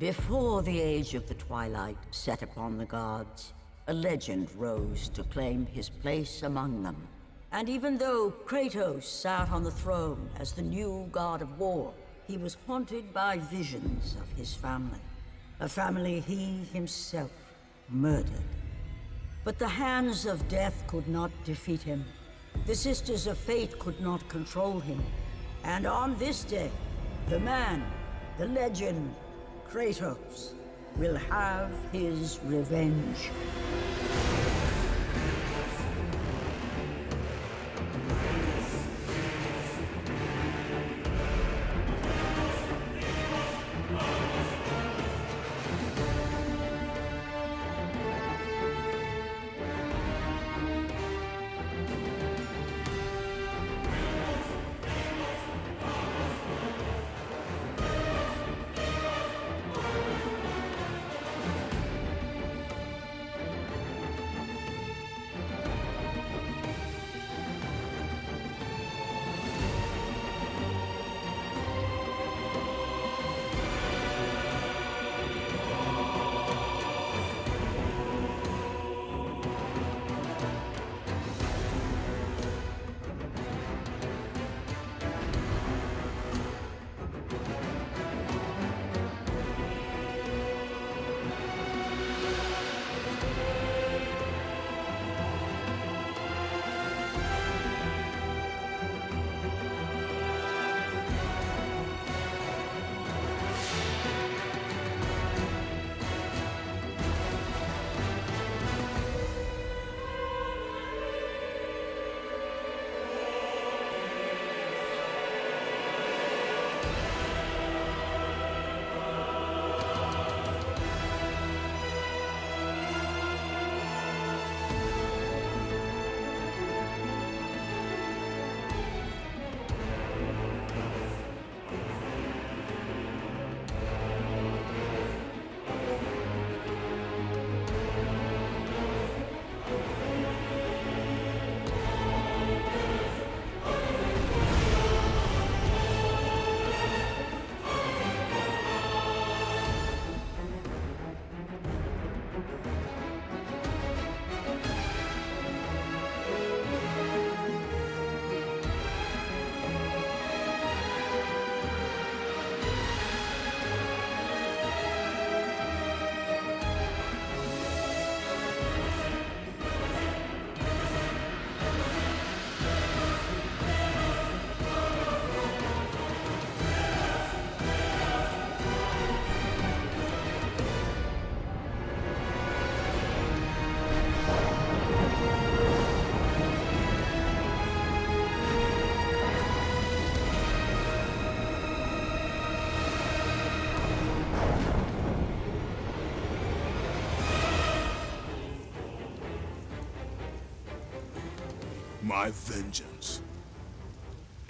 Before the age of the Twilight set upon the gods, a legend rose to claim his place among them. And even though Kratos sat on the throne as the new god of war, he was haunted by visions of his family. A family he himself murdered. But the hands of death could not defeat him. The Sisters of Fate could not control him. And on this day, the man, the legend, Kratos, will have his revenge.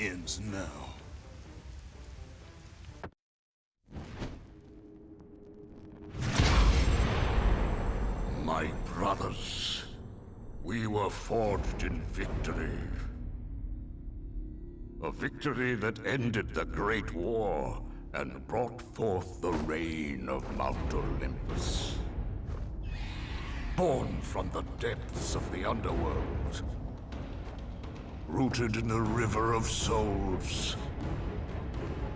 Ends now. My brothers, we were forged in victory. A victory that ended the Great War and brought forth the reign of Mount Olympus. Born from the depths of the underworld, rooted in the River of Souls,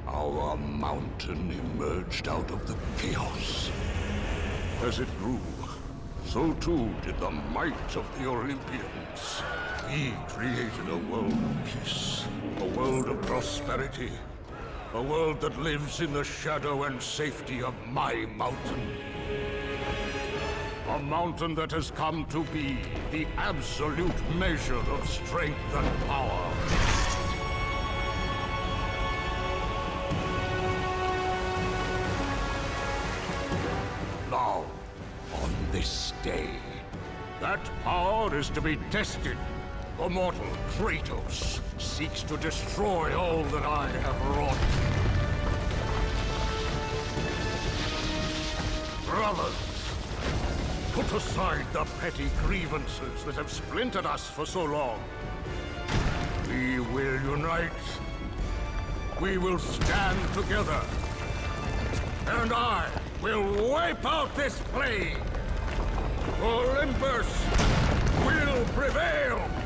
our mountain emerged out of the chaos. As it grew, so too did the might of the Olympians. We created a world of peace, a world of prosperity, a world that lives in the shadow and safety of my mountain. A mountain that has come to be the absolute measure of strength and power. Now, on this day, that power is to be tested. The mortal Kratos seeks to destroy all that I have wrought. Brothers, put aside the petty grievances that have splintered us for so long. We will unite. We will stand together. And I will wipe out this plague! Olympus will prevail!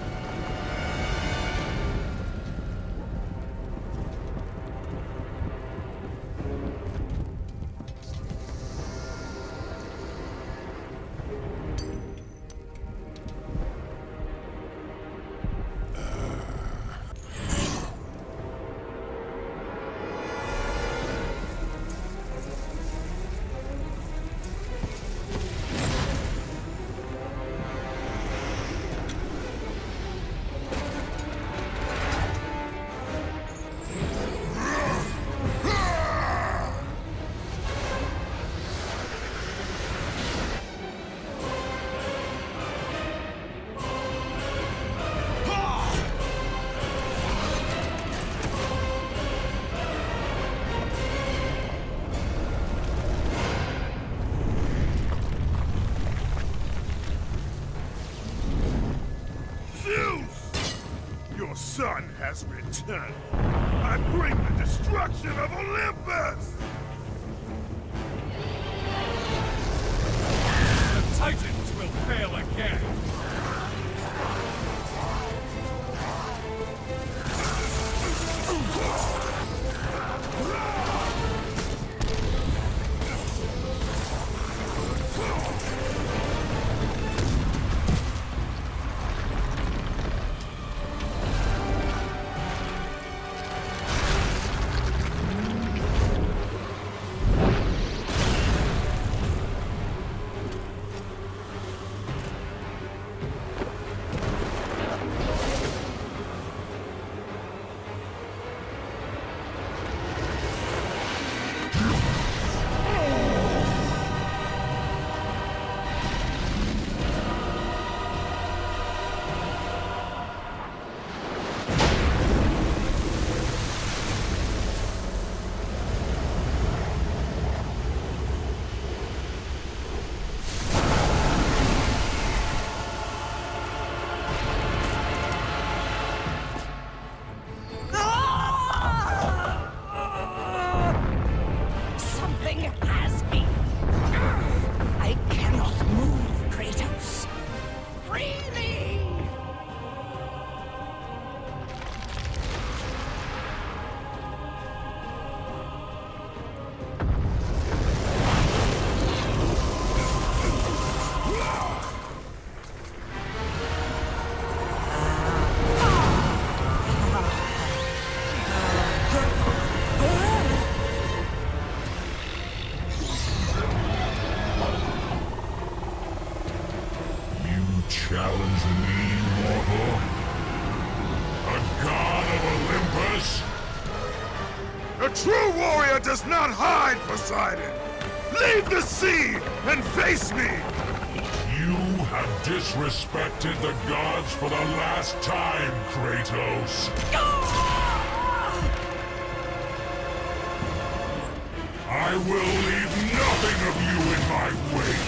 Has not hide, Poseidon! Leave the sea and face me! You have disrespected the gods for the last time, Kratos. I will leave nothing of you in my wake!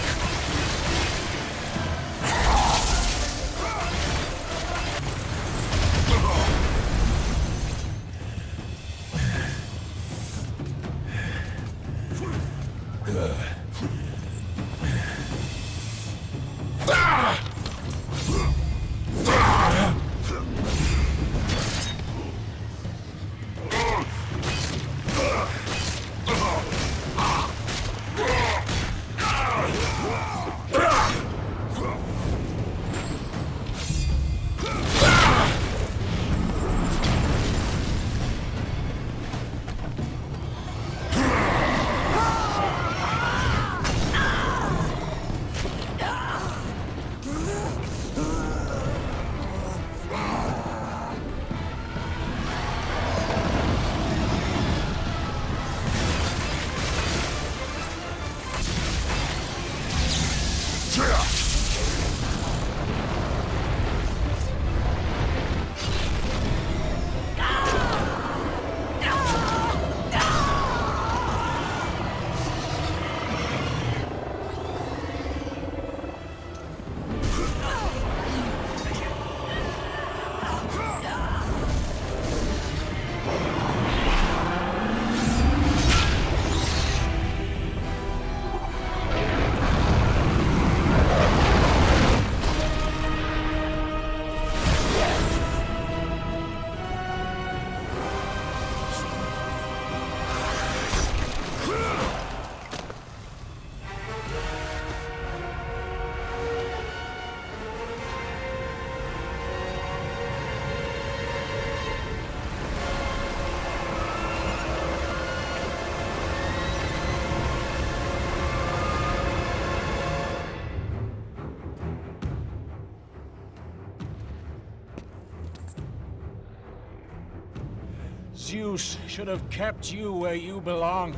Zeus should have kept you where you belong.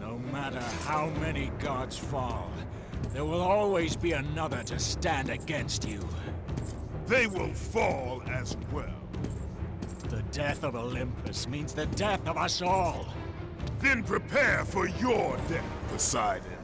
No matter how many gods fall, there will always be another to stand against you. They will fall as well. The death of Olympus means the death of us all. Then prepare for your death, Poseidon.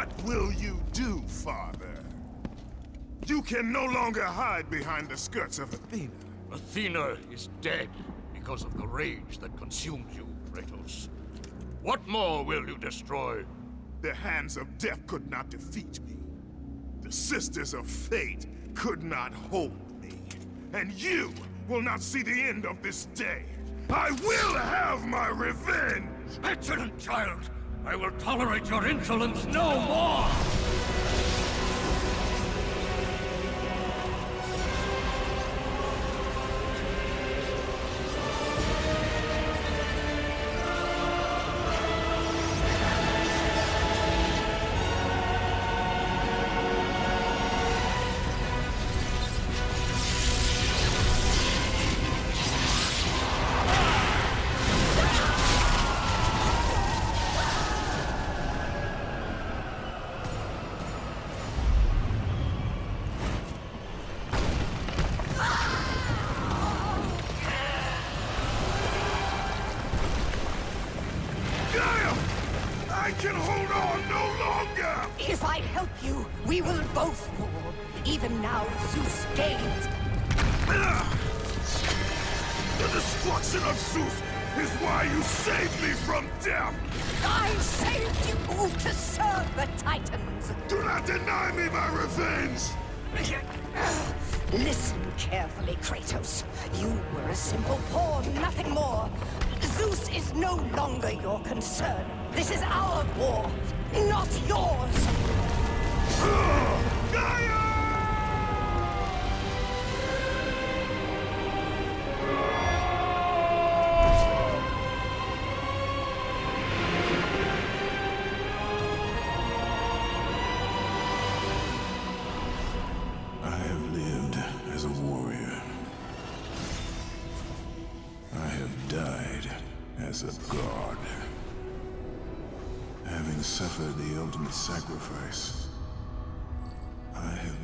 What will you do, father? You can no longer hide behind the skirts of Athena. Athena is dead because of the rage that consumes you, Kratos. What more will you destroy? The hands of death could not defeat me. The sisters of fate could not hold me. And you will not see the end of this day. I will have my revenge! Excellent child! I will tolerate your insolence no more!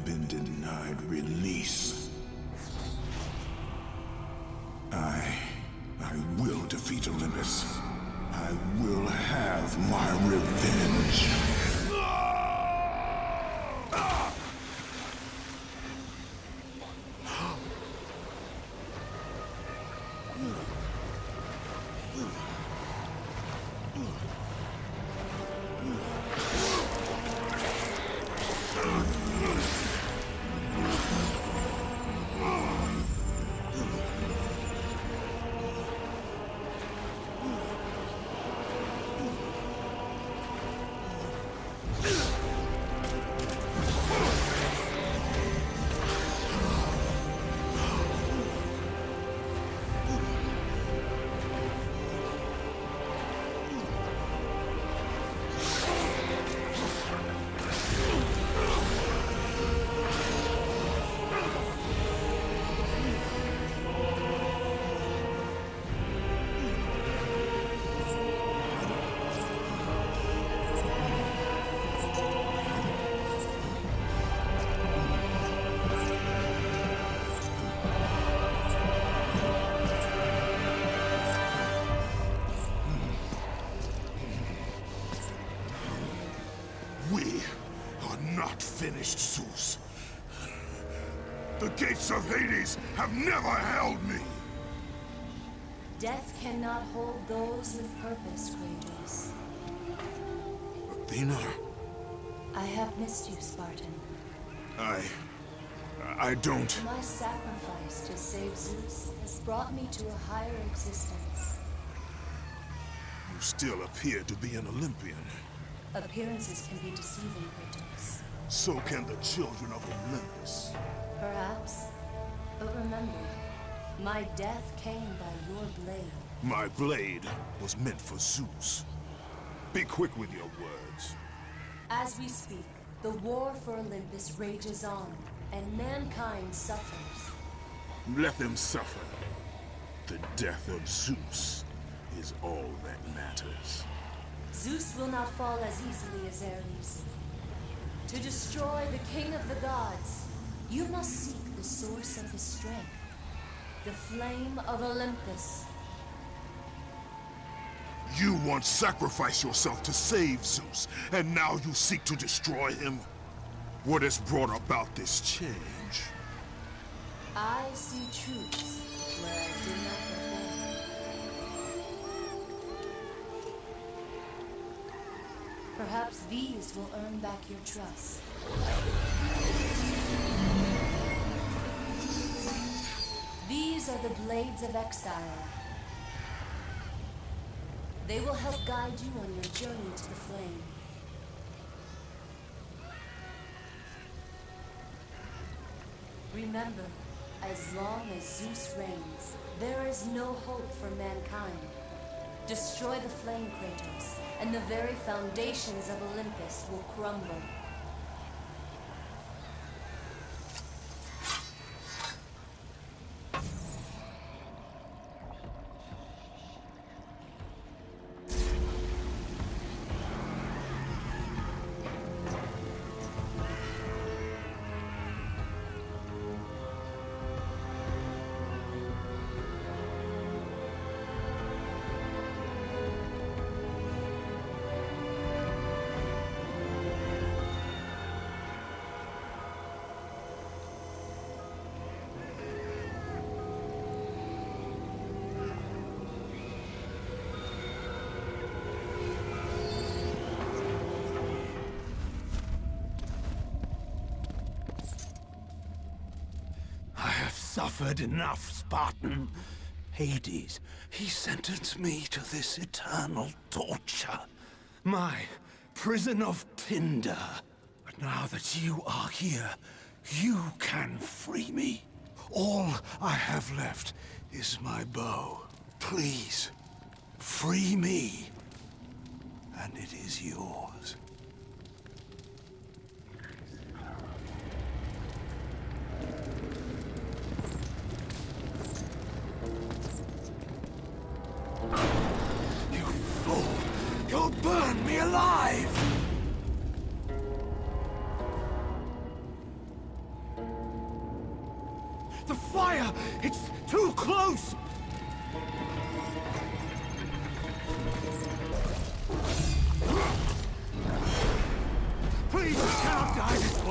Been denied release. I... I will defeat Olympus. I will have my revenge. Have never held me. Death cannot hold those with purpose, Kratos. Athena, I have missed you, Spartan. I... I don't... My sacrifice to save Zeus has brought me to a higher existence. You still appear to be an Olympian. Appearances can be deceiving, Kratos. So can the children of Olympus. My death came by your blade. My blade was meant for Zeus. Be quick with your words. As we speak, the war for Olympus rages on, and mankind suffers. Let them suffer. The death of Zeus is all that matters. Zeus will not fall as easily as Ares. To destroy the king of the gods, you must seek the source of his strength. The flame of Olympus. You once sacrificed yourself to save Zeus, and now you seek to destroy him? What has brought about this change? I see truths where I did not before. Perhaps these will earn back your trust. These are the Blades of Exile. They will help guide you on your journey to the flame. Remember, as long as Zeus reigns, there is no hope for mankind. Destroy the flame, Kratos, and the very foundations of Olympus will crumble. Suffered enough, Spartan. Hades, he sentenced me to this eternal torture. My prison of tinder. But now that you are here, you can free me. All I have left is my bow. Please, free me. And it is yours. burn me alive! The fire! It's too close! Please, cannot die!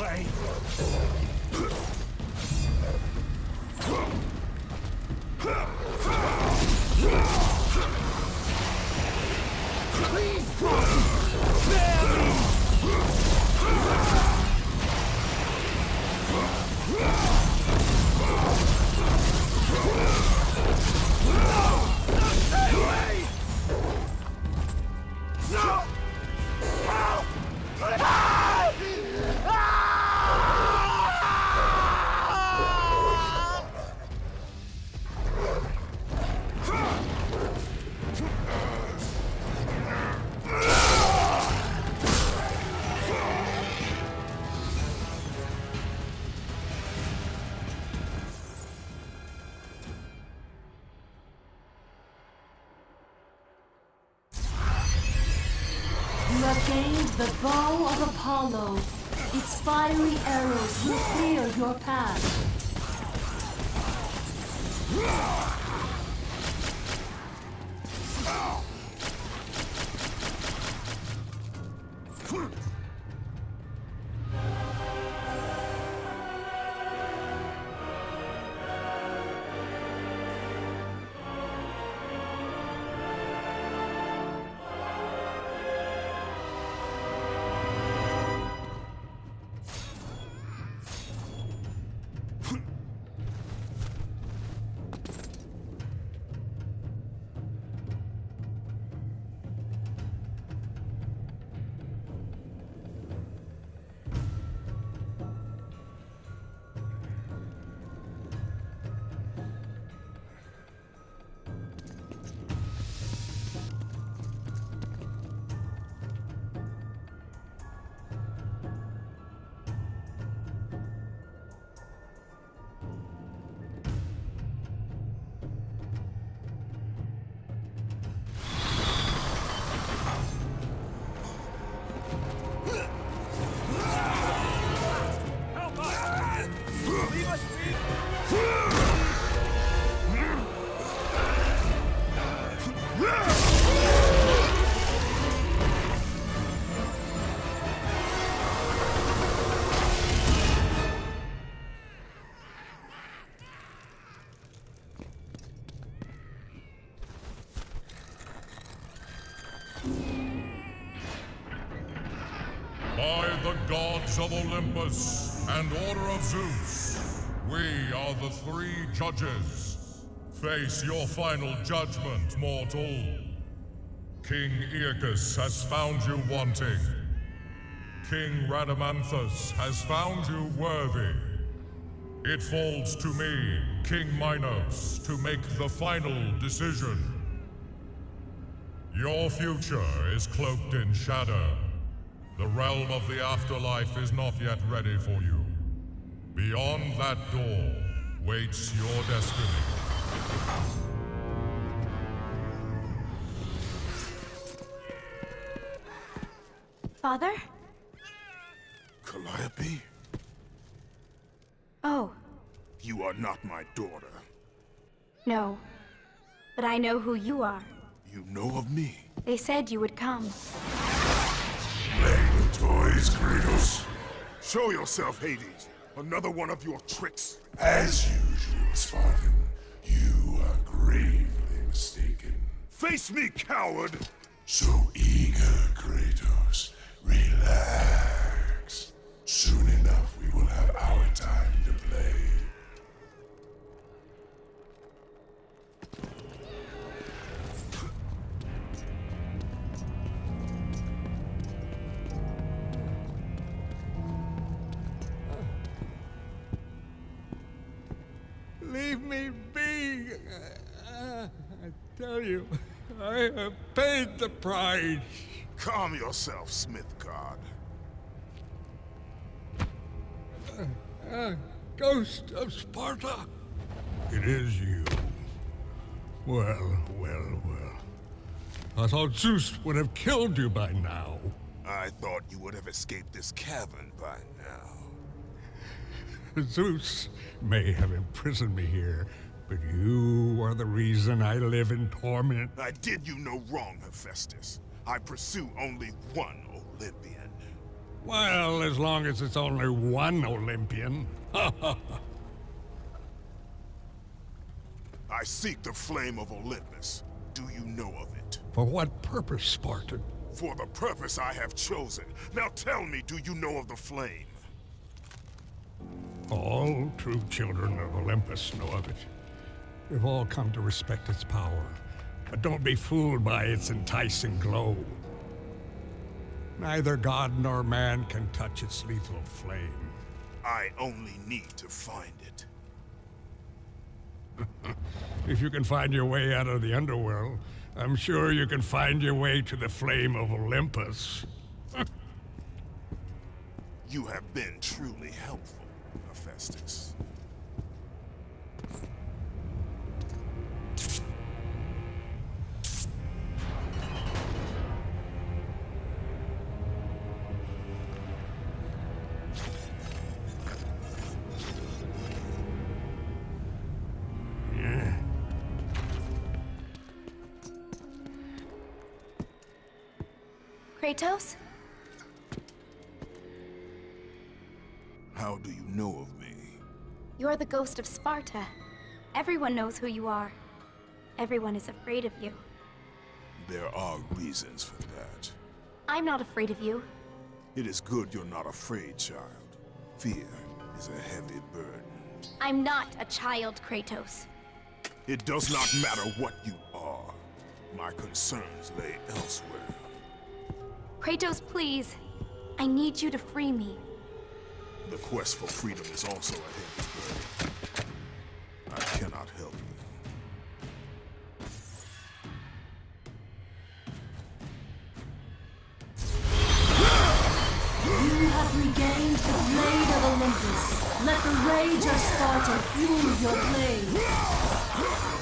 Of Olympus and Order of Zeus, we are the three judges. Face your final judgment, mortal. King Aeacus has found you wanting. King Rhadamanthus has found you worthy. It falls to me, King Minos, to make the final decision. Your future is cloaked in shadow. The realm of the afterlife is not yet ready for you. Beyond that door waits your destiny. Father? Calliope, Oh, you are not my daughter. no. But I know who you are. You know of me. They said you would come. Playing with toys, Kratos. Show yourself, Hades. Another one of your tricks. As usual, Spartan, you are gravely mistaken. Face me, coward! So eager, Kratos. Relax. Soon enough, we will have our time me be! Uh, I tell you, I have paid the price. Calm yourself, Smith God. Uh, Ghost of Sparta! It is you. Well, well, well. I thought Zeus would have killed you by now. I thought you would have escaped this cavern by now. Zeus may have imprisoned me here, but you are the reason I live in torment. I did you no wrong, Hephaestus. I pursue only one Olympian. Well, as long as it's only one Olympian. I seek the flame of Olympus. Do you know of it? For what purpose, Spartan? For the purpose I have chosen. Now tell me, do you know of the flame? All true children of Olympus know of it. We've all come to respect its power, but don't be fooled by its enticing glow. Neither god nor man can touch its lethal flame. I only need to find it. if you can find your way out of the underworld, I'm sure you can find your way to the flame of Olympus. you have been truly helpful, Hephaestus. Kratos? How do you know of? You're the ghost of Sparta. Everyone knows who you are. Everyone is afraid of you. There are reasons for that. I'm not afraid of you. It is good you're not afraid, child. Fear is a heavy burden. I'm not a child, Kratos. It does not matter what you are. My concerns lay elsewhere. Kratos, please. I need you to free me. The quest for freedom is also a heavy burden. I cannot help you. You have regained the Blade of Olympus. Let the rage of Sparta fuel your blade.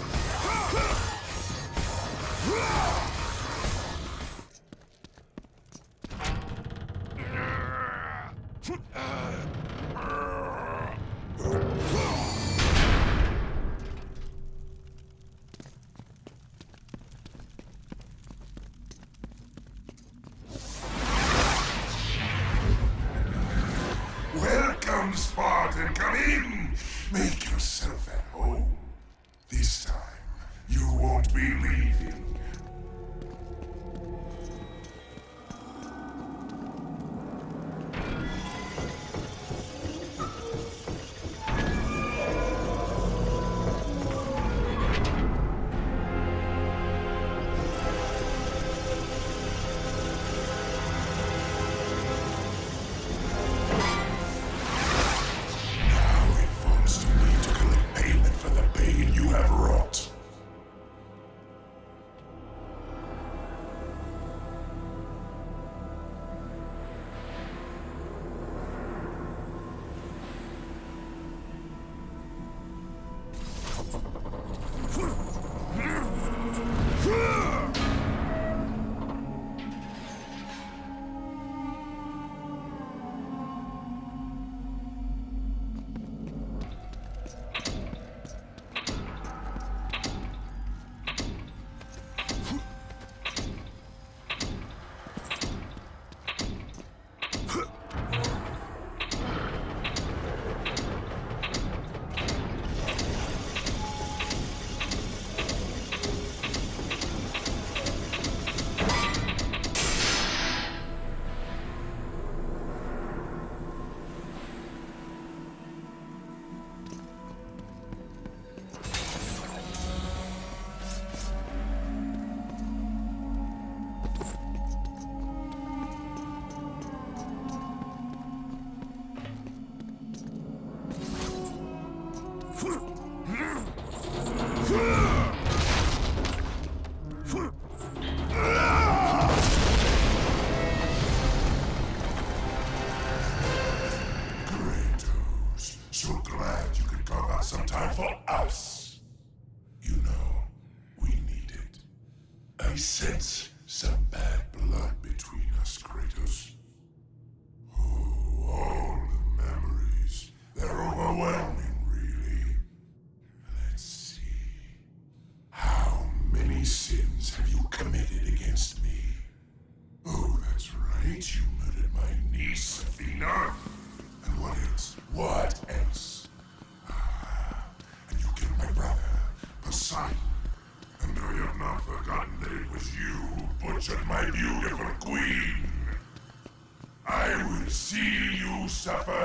Suffer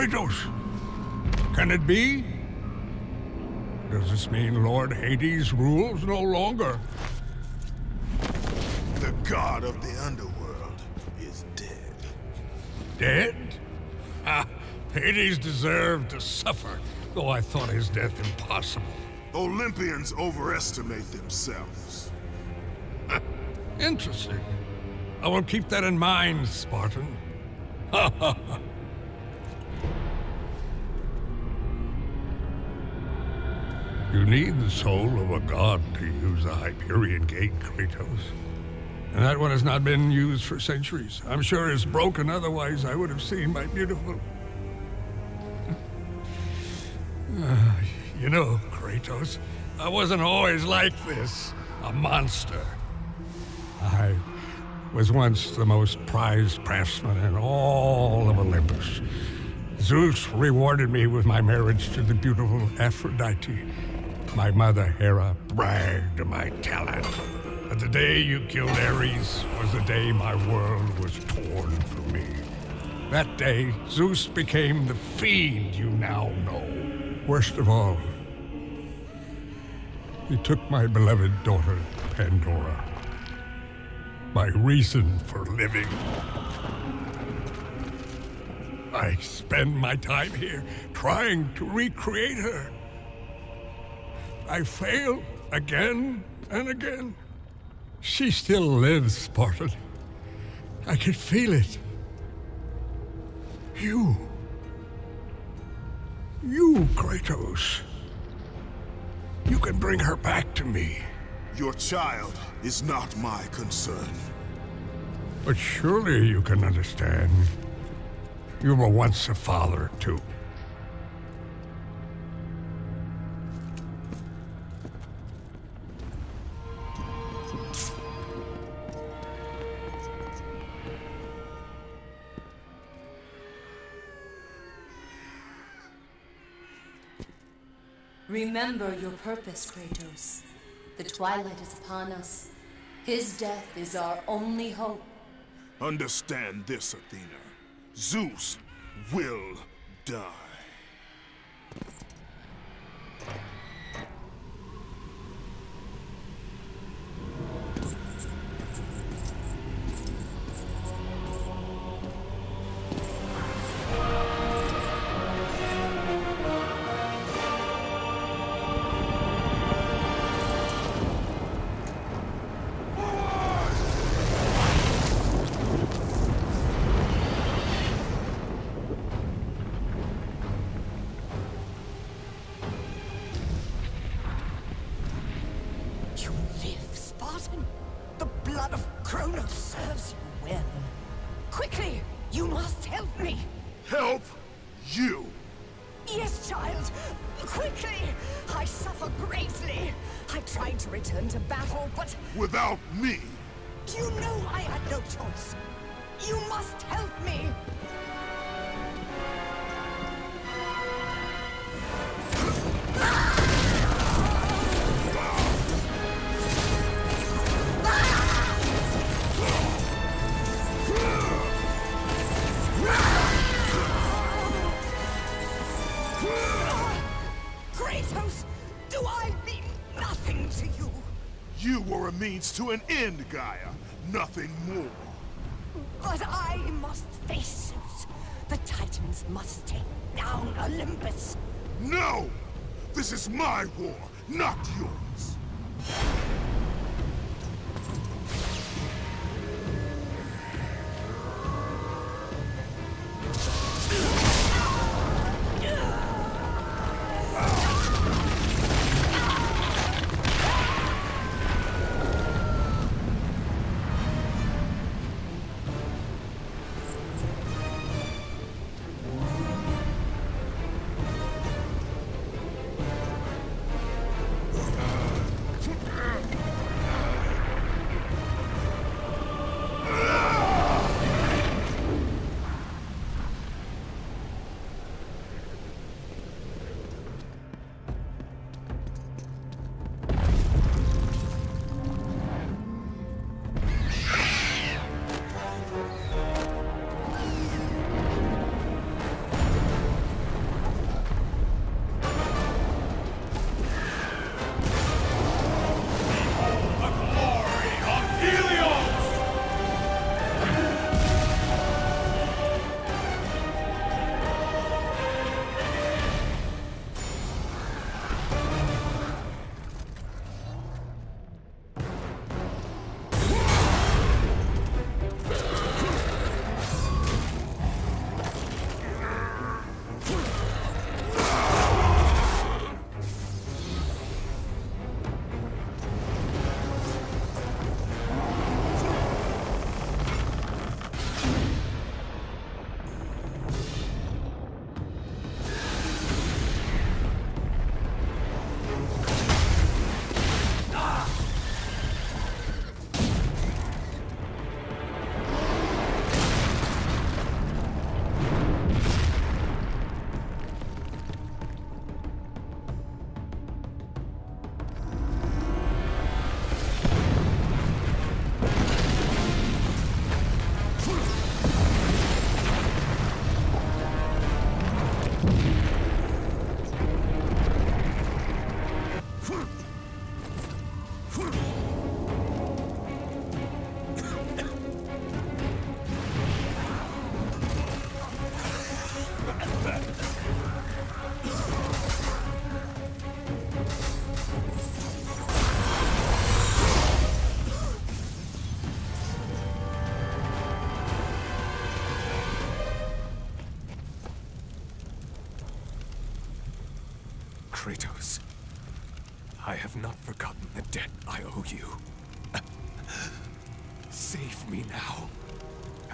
Kratos! Can it be? Does this mean Lord Hades rules no longer? The god of the underworld is dead. Dead? Ah, Hades deserved to suffer, though I thought his death impossible. Olympians overestimate themselves. Interesting. I will keep that in mind, Spartan. Need the soul of a god to use the Hyperion Gate, Kratos. And that one has not been used for centuries. I'm sure it's broken, otherwise I would have seen my beautiful... Uh, you know, Kratos, I wasn't always like this. A monster. I was once the most prized craftsman in all of Olympus. Zeus rewarded me with my marriage to the beautiful Aphrodite. My mother, Hera, bragged my talent. But the day you killed Ares was the day my world was torn from me. That day, Zeus became the fiend you now know. Worst of all, he took my beloved daughter, Pandora. My reason for living. I spend my time here trying to recreate her I fail again and again. She still lives, Spartan. I can feel it. You. You, Kratos. You can bring her back to me. Your child is not my concern. But surely you can understand. You were once a father, too. Remember your purpose, Kratos. The twilight is upon us. His death is our only hope. Understand this, Athena. Zeus will die. Means to an end, Gaia. Nothing more. But I must face Zeus. The Titans must take down Olympus. No! This is my war,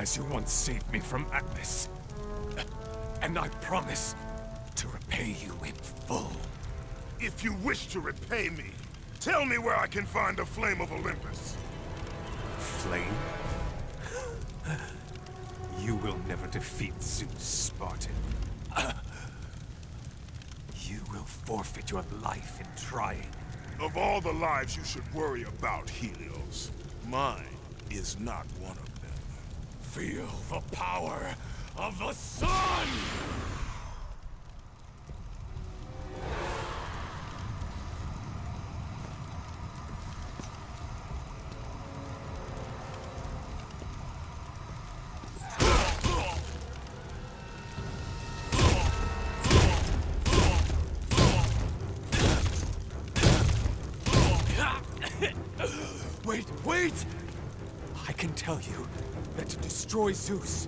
as you once saved me from Atlas. And I promise to repay you in full. If you wish to repay me, tell me where I can find the Flame of Olympus. Flame? You will never defeat Zeus, Spartan. You will forfeit your life in trying. Of all the lives you should worry about, Helios, mine is not one of them. Feel the power of the sun! Zeus,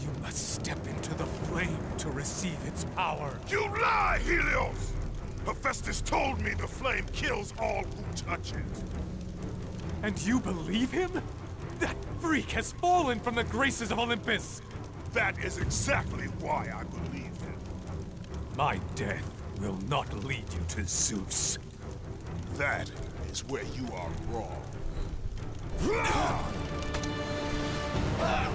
you must step into the flame to receive its power. You lie, Helios! Hephaestus told me the flame kills all who touch it. And you believe him? That freak has fallen from the graces of Olympus! That is exactly why I believe him. My death will not lead you to Zeus. That is where you are wrong. The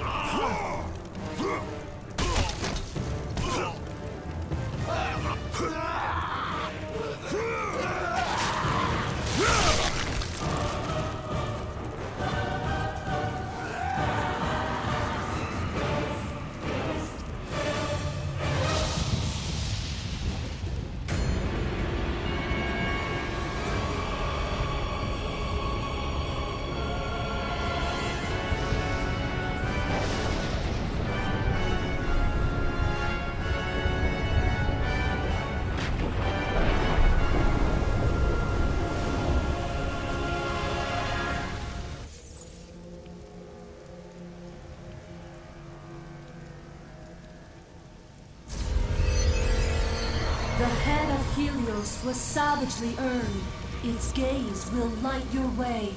was savagely earned. Its gaze will light your way.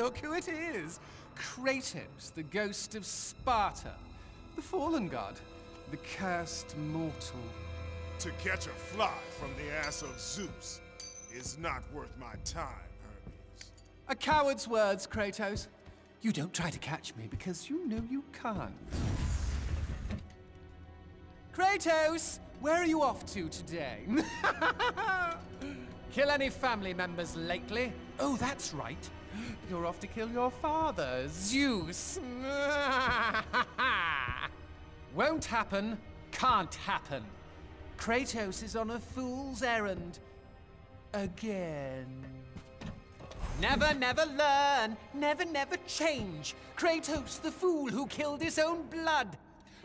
Look who it is! Kratos, the ghost of Sparta, the fallen god, the cursed mortal. To catch a fly from the ass of Zeus is not worth my time, Hermes. A coward's words, Kratos. You don't try to catch me because you know you can't. Kratos, where are you off to today? kill any family members lately? Oh, that's right. You're off to kill your father, Zeus. Won't happen, can't happen. Kratos is on a fool's errand. Again. Never, never learn, never, never change. Kratos, the fool who killed his own blood.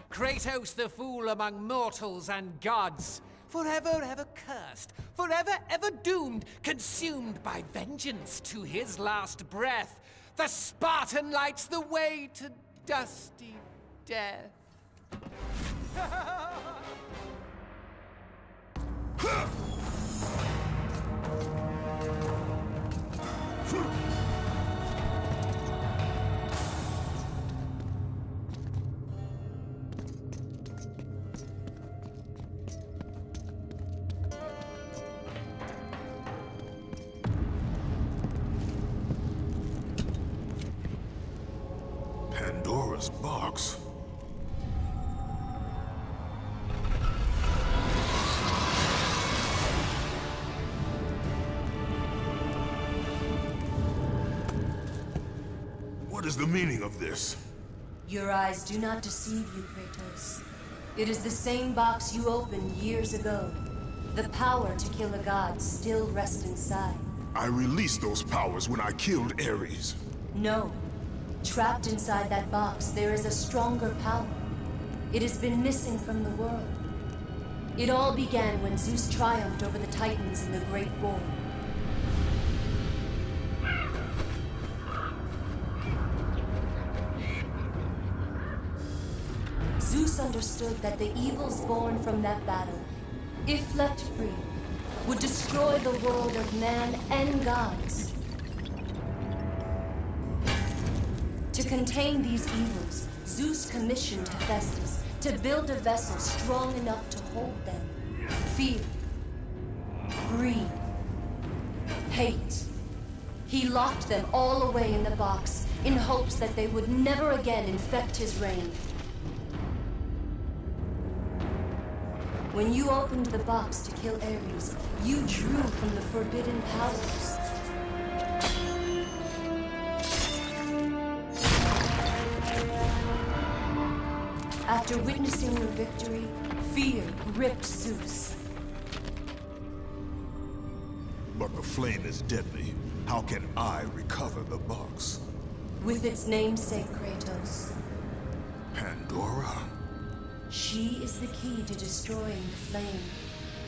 Kratos, the fool among mortals and gods. Forever, ever cursed, forever, ever doomed, consumed by vengeance to his last breath. The Spartan lights the way to dusty death. What is the meaning of this? Your eyes do not deceive you, Kratos. It is the same box you opened years ago. The power to kill a god still rests inside. I released those powers when I killed Ares. No. Trapped inside that box, there is a stronger power. It has been missing from the world. It all began when Zeus triumphed over the Titans in the Great War. Understood that the evils born from that battle, if left free, would destroy the world of man and gods. To contain these evils, Zeus commissioned Hephaestus to build a vessel strong enough to hold them. Fear, greed, hate. He locked them all away in the box in hopes that they would never again infect his reign. When you opened the box to kill Ares, you drew from the forbidden powers. After witnessing your victory, fear gripped Zeus. But the flame is deadly. How can I recover the box? With its namesake, Kratos. Pandora? She is the key to destroying the flame.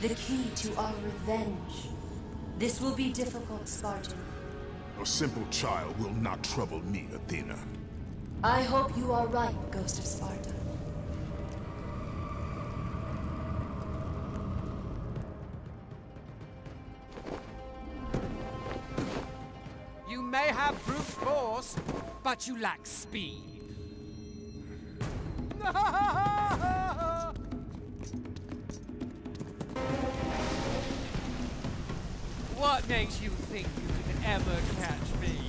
The key to our revenge. This will be difficult, Spartan. A simple child will not trouble me, Athena. I hope you are right, Ghost of Sparta. You may have brute force, but you lack speed. What makes you think you can ever catch me?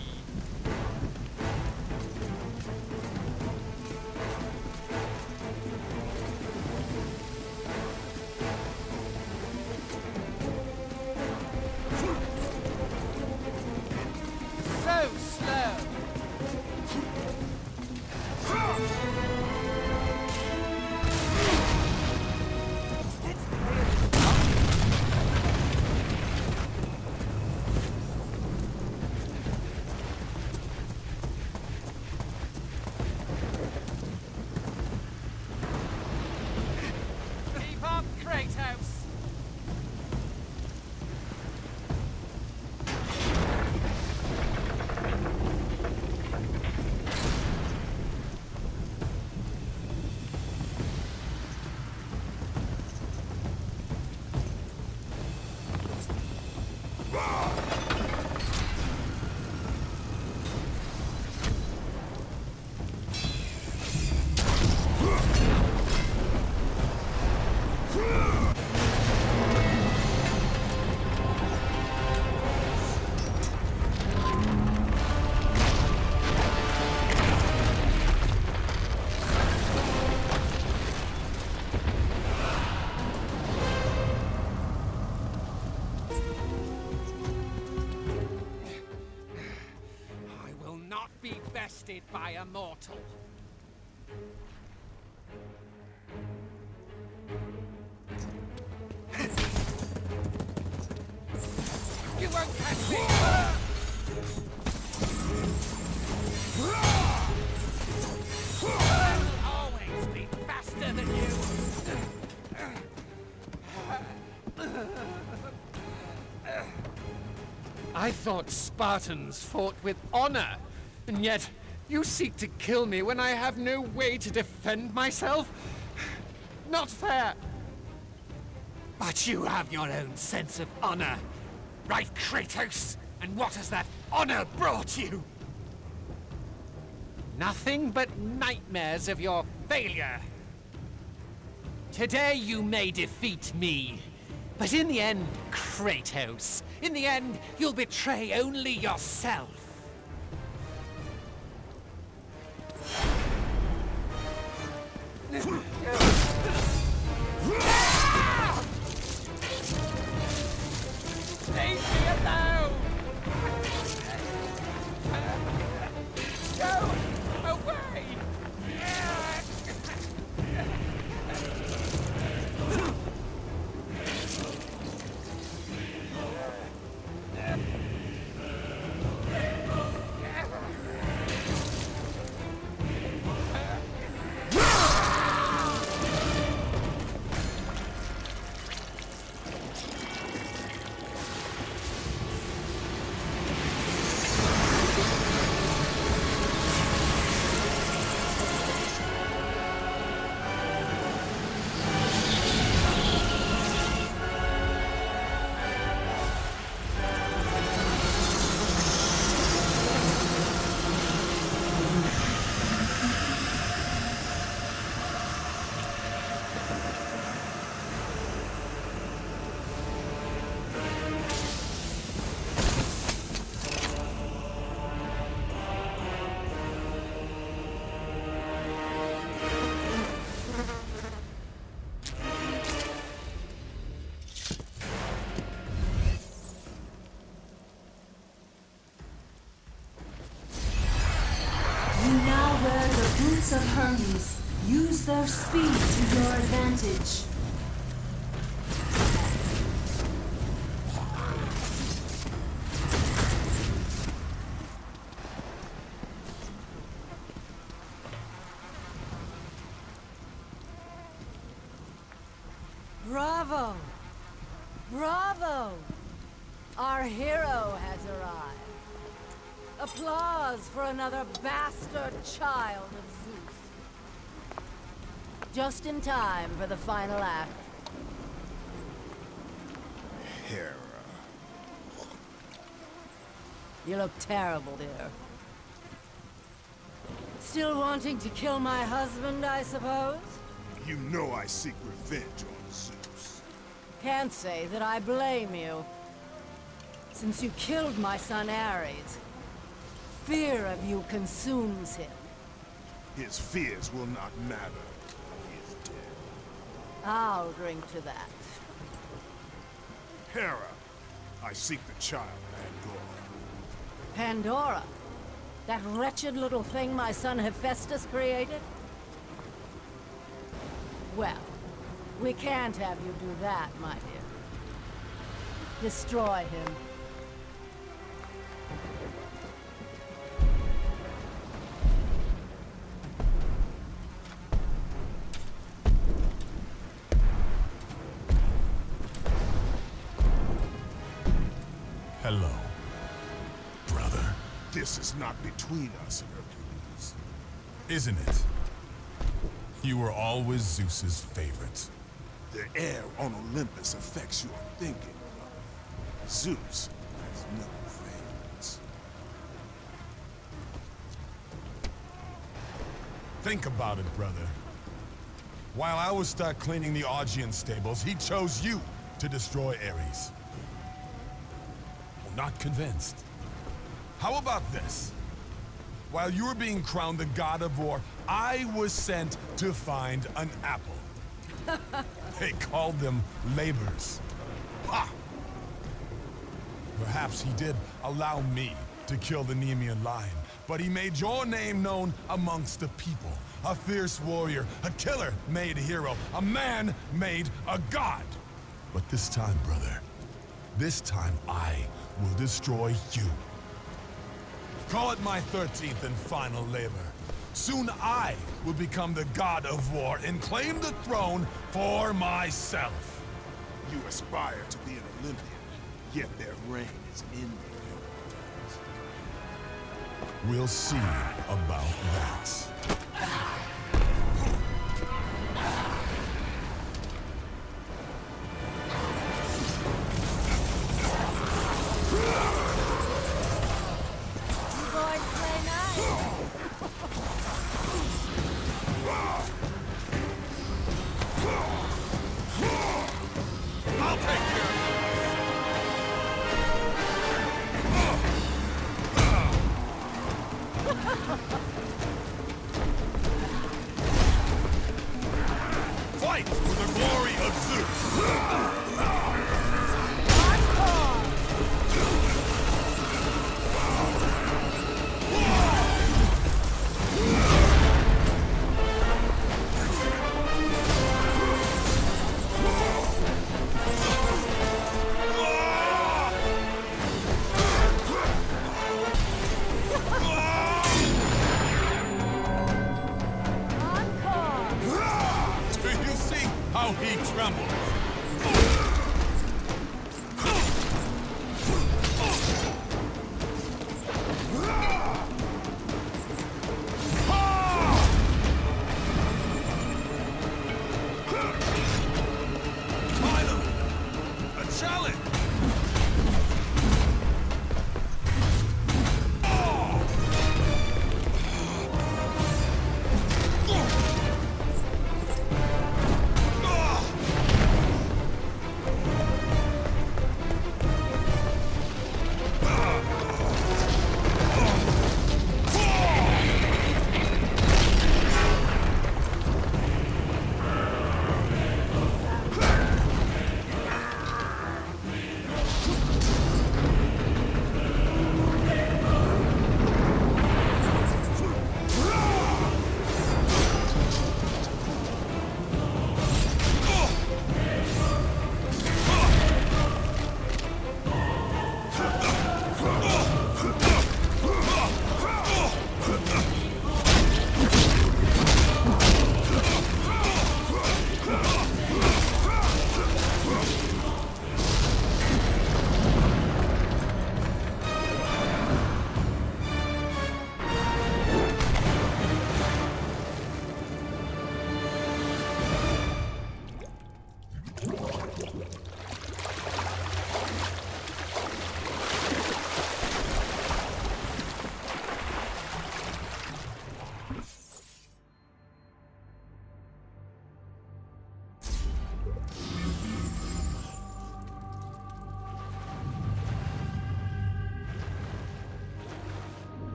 Trusted by a mortal. You won't catch me! I'll always be faster than you! I thought Spartans fought with honor, and yet you seek to kill me when I have no way to defend myself? Not fair! But you have your own sense of honor, right, Kratos? And what has that honor brought you? Nothing but nightmares of your failure. Today you may defeat me, but in the end, Kratos, in the end, you'll betray only yourself. Yeah. Advantage. Bravo! Bravo! Our hero has arrived. Applause for another bastard child. Just in time for the final act. Hera. You look terrible, dear. Still wanting to kill my husband, I suppose? You know I seek revenge on Zeus. Can't say that I blame you. Since you killed my son Ares, fear of you consumes him. His fears will not matter. He is dead. I'll drink to that. Hera, I seek the child, Pandora. Pandora? That wretched little thing my son Hephaestus created? Well, we can't have you do that, my dear. Destroy him. Between us, Hercules. Isn't it? You were always Zeus's favorite. The air on Olympus affects your thinking. Zeus has no favorites. Think about it, brother. While I was stuck cleaning the Augean stables, he chose you to destroy Ares. Not convinced. How about this? While you were being crowned the god of war, I was sent to find an apple. they called them labors. Ha! Perhaps he did allow me to kill the Nemean lion, but he made your name known amongst the people. A fierce warrior, a killer made a hero, a man made a god. But this time, brother, this time I will destroy you. Call it my 13th and final labor. Soon I will become the god of war and claim the throne for myself. You aspire to be an Olympian, yet their reign is in your We'll see about that.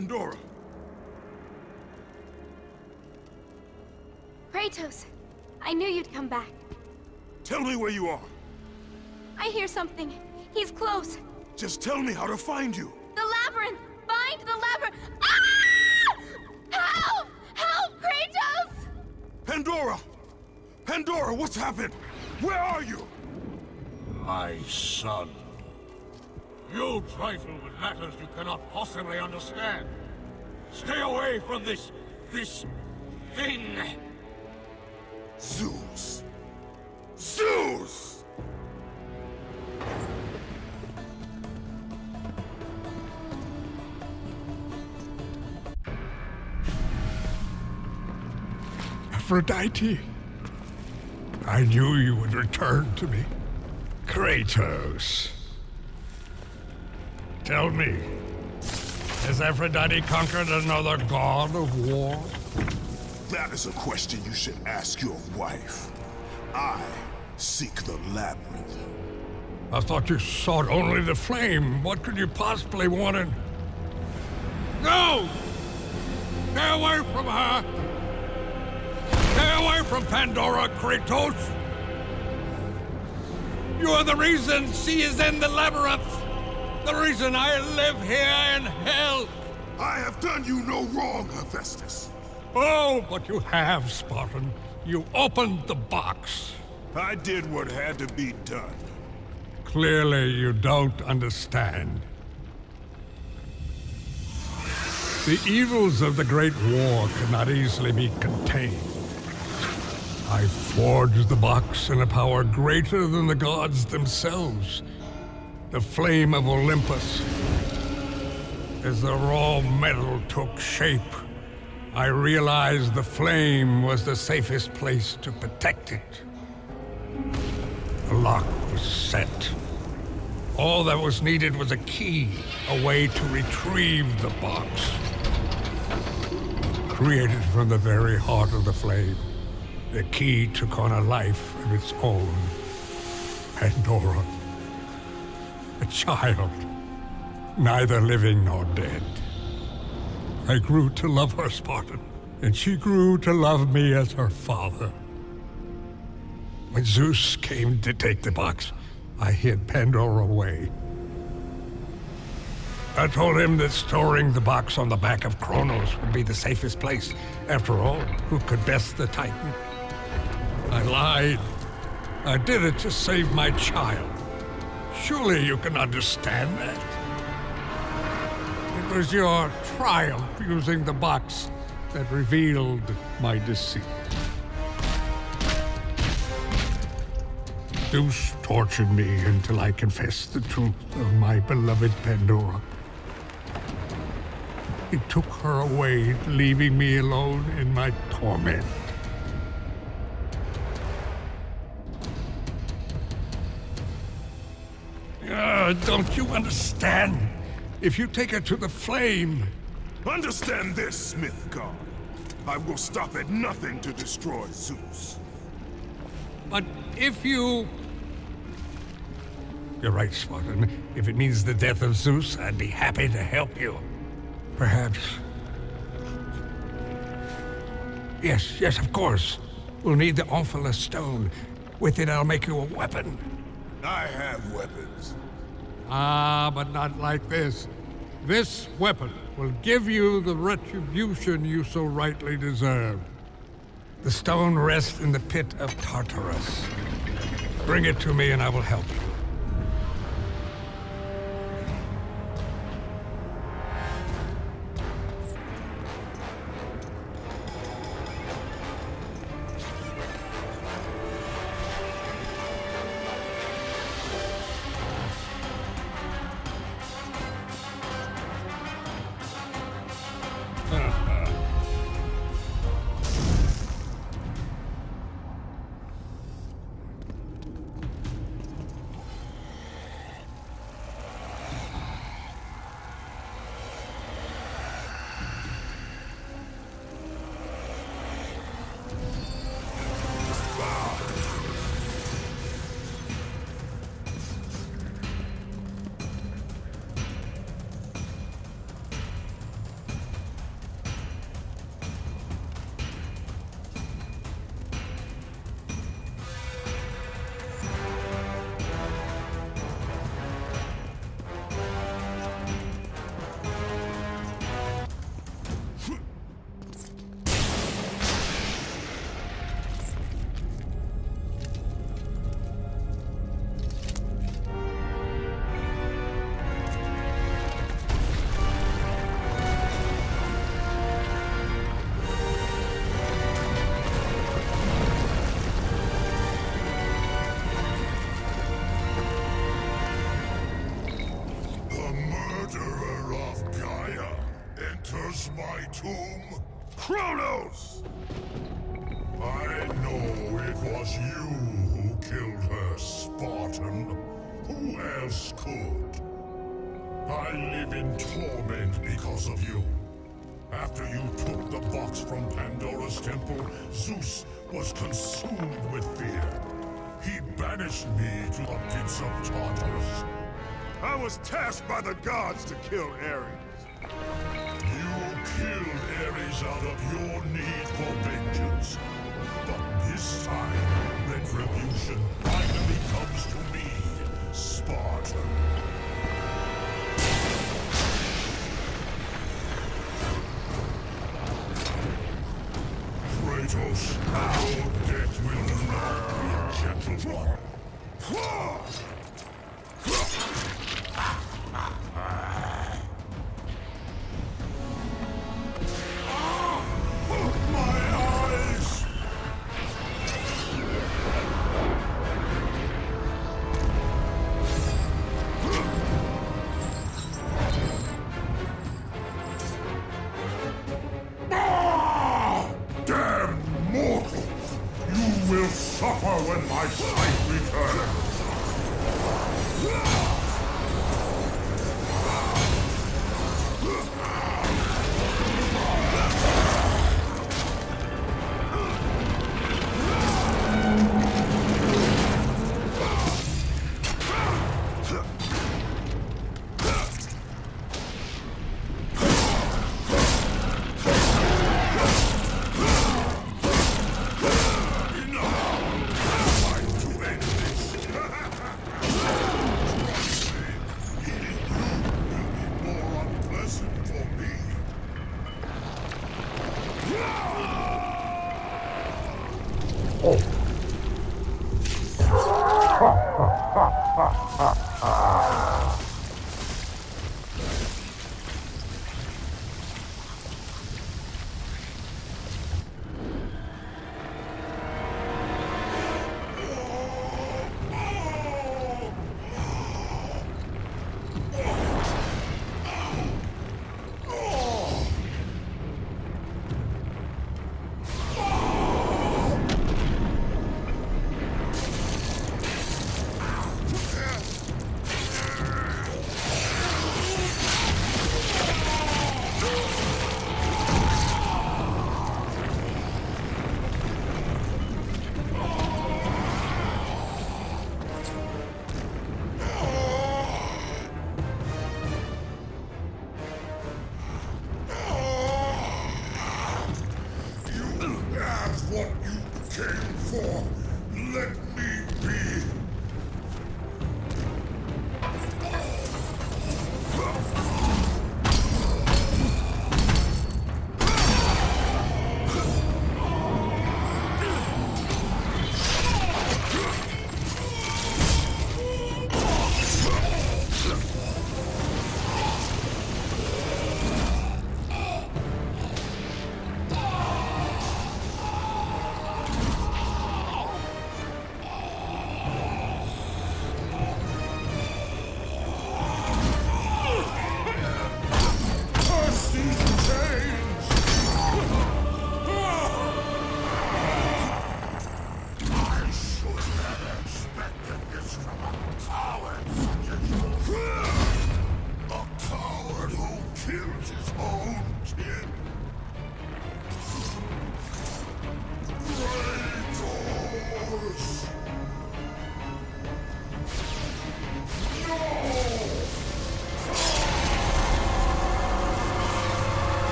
Pandora! Kratos, I knew you'd come back. Tell me where you are. I hear something. He's close. Just tell me how to find you. The labyrinth! Find the labyrinth! Ah! Help! Help, Kratos! Pandora! Pandora, what's happened? Where are you? My son. You trifle with matters you cannot possibly understand. Stay away from this... this... thing. Zeus! Zeus! Aphrodite. I knew you would return to me. Kratos. Tell me, has Aphrodite conquered another god of war? That is a question you should ask your wife. I seek the labyrinth. I thought you sought only the flame. What could you possibly want in... No! Stay away from her! Stay away from Pandora, Kratos! You're the reason she is in the labyrinth! The reason I live here in hell! I have done you no wrong, Hephaestus. Oh, but you have, Spartan. You opened the box. I did what had to be done. Clearly, you don't understand. The evils of the Great War cannot easily be contained. I forged the box in a power greater than the gods themselves. The flame of Olympus. As the raw metal took shape, I realized the flame was the safest place to protect it. The lock was set. All that was needed was a key, a way to retrieve the box. Created from the very heart of the flame, the key took on a life of its own. Pandora. A child, neither living nor dead. I grew to love her, Spartan, and she grew to love me as her father. When Zeus came to take the box, I hid Pandora away. I told him that storing the box on the back of Kronos would be the safest place. After all, who could best the Titan? I lied. I did it to save my child. Surely you can understand that. It was your triumph using the box that revealed my deceit. Zeus tortured me until I confessed the truth of my beloved Pandora. He took her away, leaving me alone in my torment. Uh, don't you understand? If you take her to the flame... Understand this, Smith God. I will stop at nothing to destroy Zeus. But if you... You're right, Spartan. If it means the death of Zeus, I'd be happy to help you. Perhaps... Yes, yes, of course. We'll need the Omphalos stone. With it, I'll make you a weapon. I have weapons. Ah, but not like this. This weapon will give you the retribution you so rightly deserve. The stone rests in the pit of Tartarus. Bring it to me and I will help you.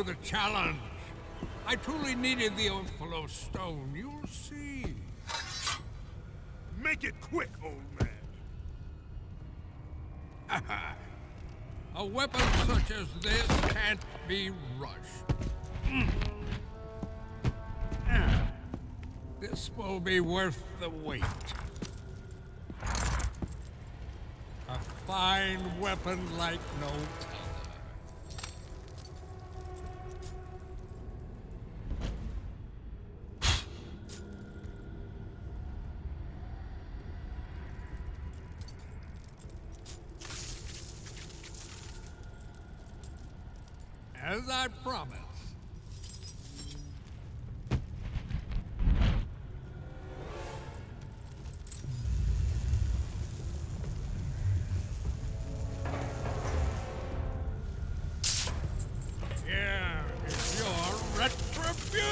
To the challenge. I truly needed the Omphalos stone. You'll see. Make it quick, old man. A weapon such as this can't be rushed. Mm. This will be worth the wait. A fine weapon like no other. As I promised. Retribution!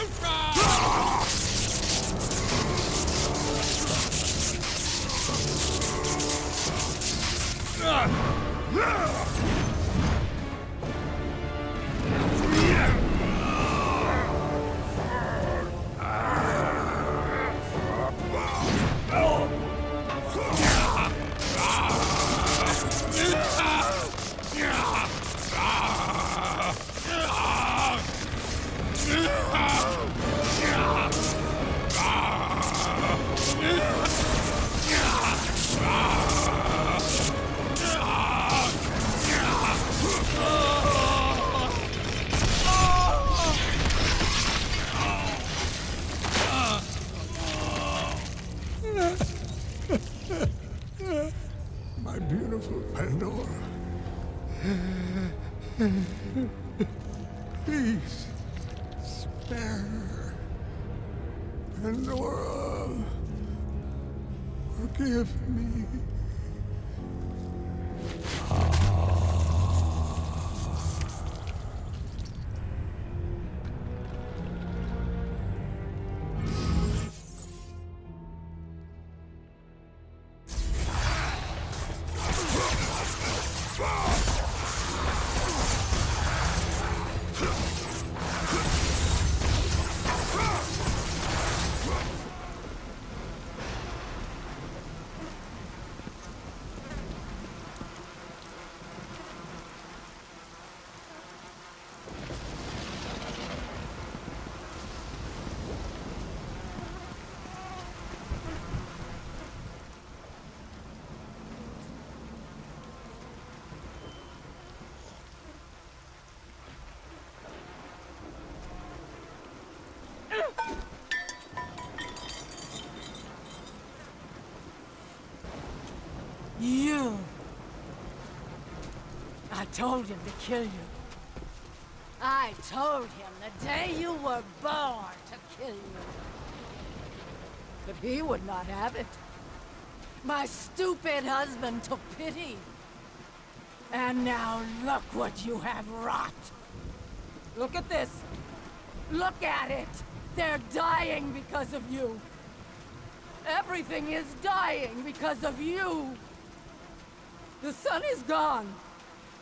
Told him to kill you. I told him the day you were born to kill you. But he would not have it. My stupid husband took pity. And now look what you have wrought. Look at this. Look at it. They're dying because of you. Everything is dying because of you. The sun is gone.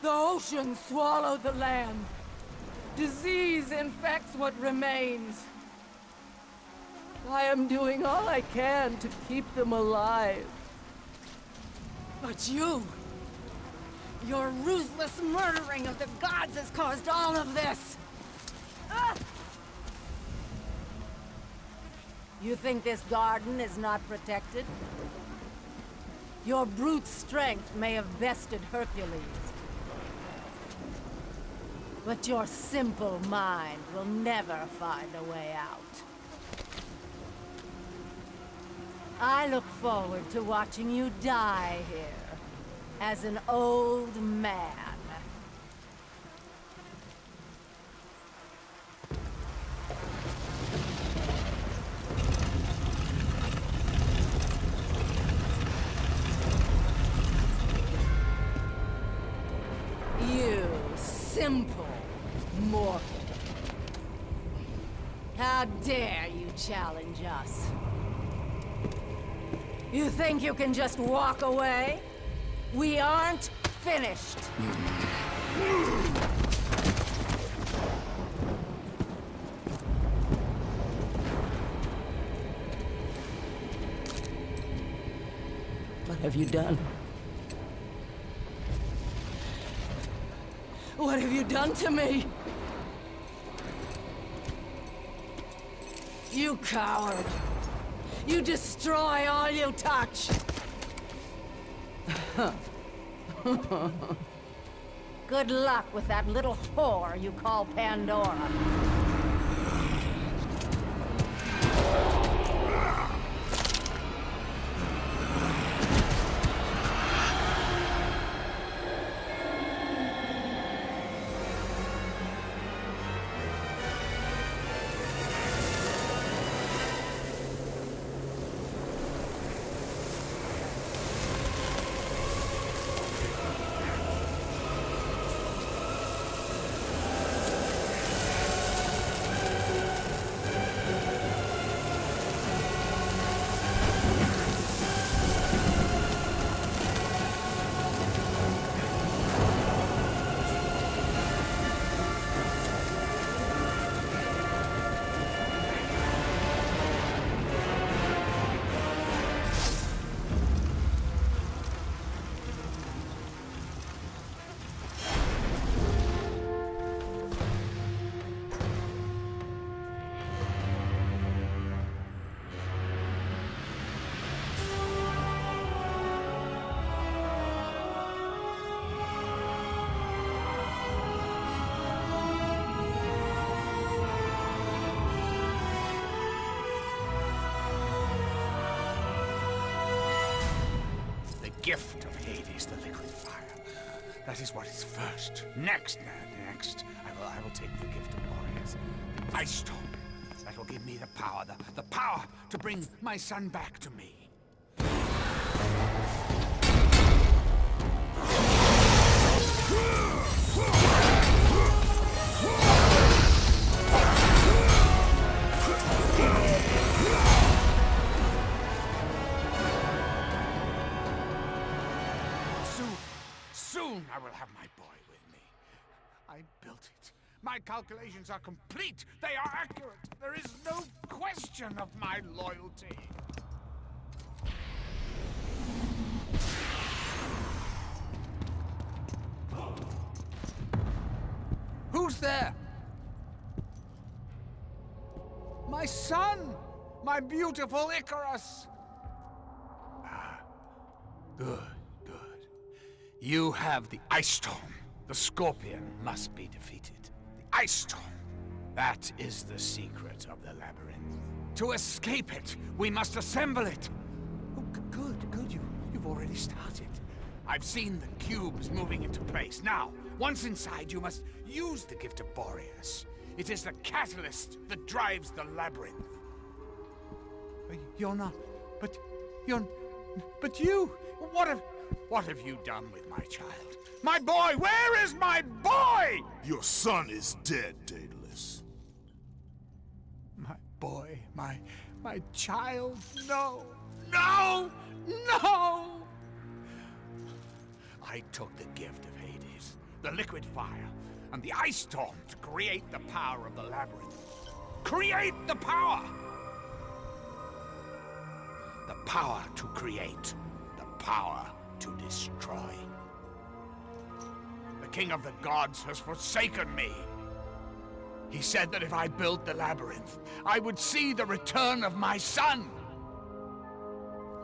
The ocean swallowed the land. Disease infects what remains. I am doing all I can to keep them alive. But you... Your ruthless murdering of the gods has caused all of this! Ah! You think this garden is not protected? Your brute strength may have bested Hercules. But your simple mind will never find a way out. I look forward to watching you die here, as an old man. You simple mortal. How dare you challenge us? You think you can just walk away? We aren't finished. What have you done? What have you done to me? You coward! You destroy all you touch! Good luck with that little whore you call Pandora. That is what is first. Next, next, I will, I will take the gift of warriors. the ice storm. That will give me the power, the, the power to bring my son back to me. My calculations are complete. They are accurate. There is no question of my loyalty. Who's there? My son! My beautiful Icarus! Ah, good, good. You have the Ice storm. The Scorpion must be defeated. Stone. That is the secret of the labyrinth. To escape it, we must assemble it. Oh, good, good. You, you've already started. I've seen the cubes moving into place. Now, once inside, you must use the gift of Boreas. It is the catalyst that drives the labyrinth. Uh, You're not. But you're. But you. What have. What have you done with my child? My boy! Where is my boy? Your son is dead, Daedalus. My boy. My. My child. No. No! No! I took the gift of Hades, the liquid fire, and the ice storm to create the power of the labyrinth. Create the power! The power to create, the power to destroy. King of the gods has forsaken me. He said that if I built the labyrinth, I would see the return of my son.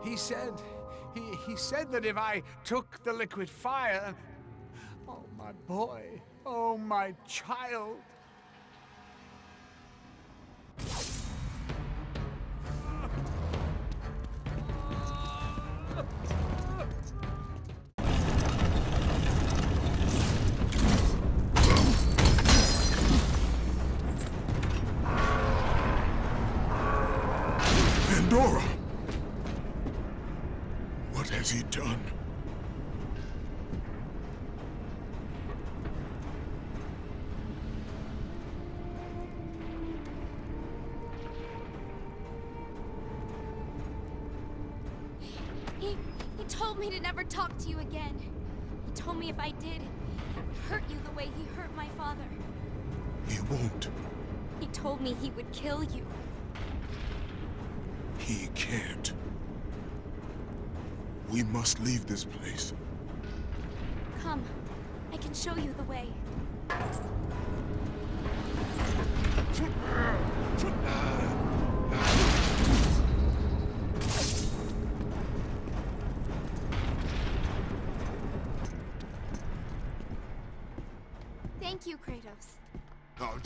He said, he, he said that if I took the liquid fire, oh my boy, oh my child. Talk to you again. He told me if I did, he'd hurt you the way he hurt my father. He won't. He told me he would kill you. He can't. We must leave this place. Come, I can show you the way.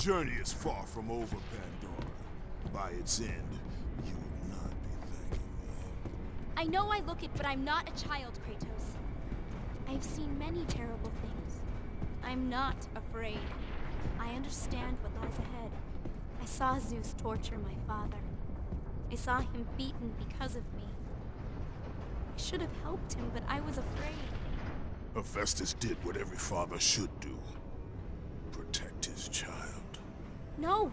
Journey is far from over, Pandora. By its end, you will not be thanking me. I know I look it, but I'm not a child, Kratos. I've seen many terrible things. I'm not afraid. I understand what lies ahead. I saw Zeus torture my father. I saw him beaten because of me. I should have helped him, but I was afraid. Hephaestus did what every father should do. Protect his child. No!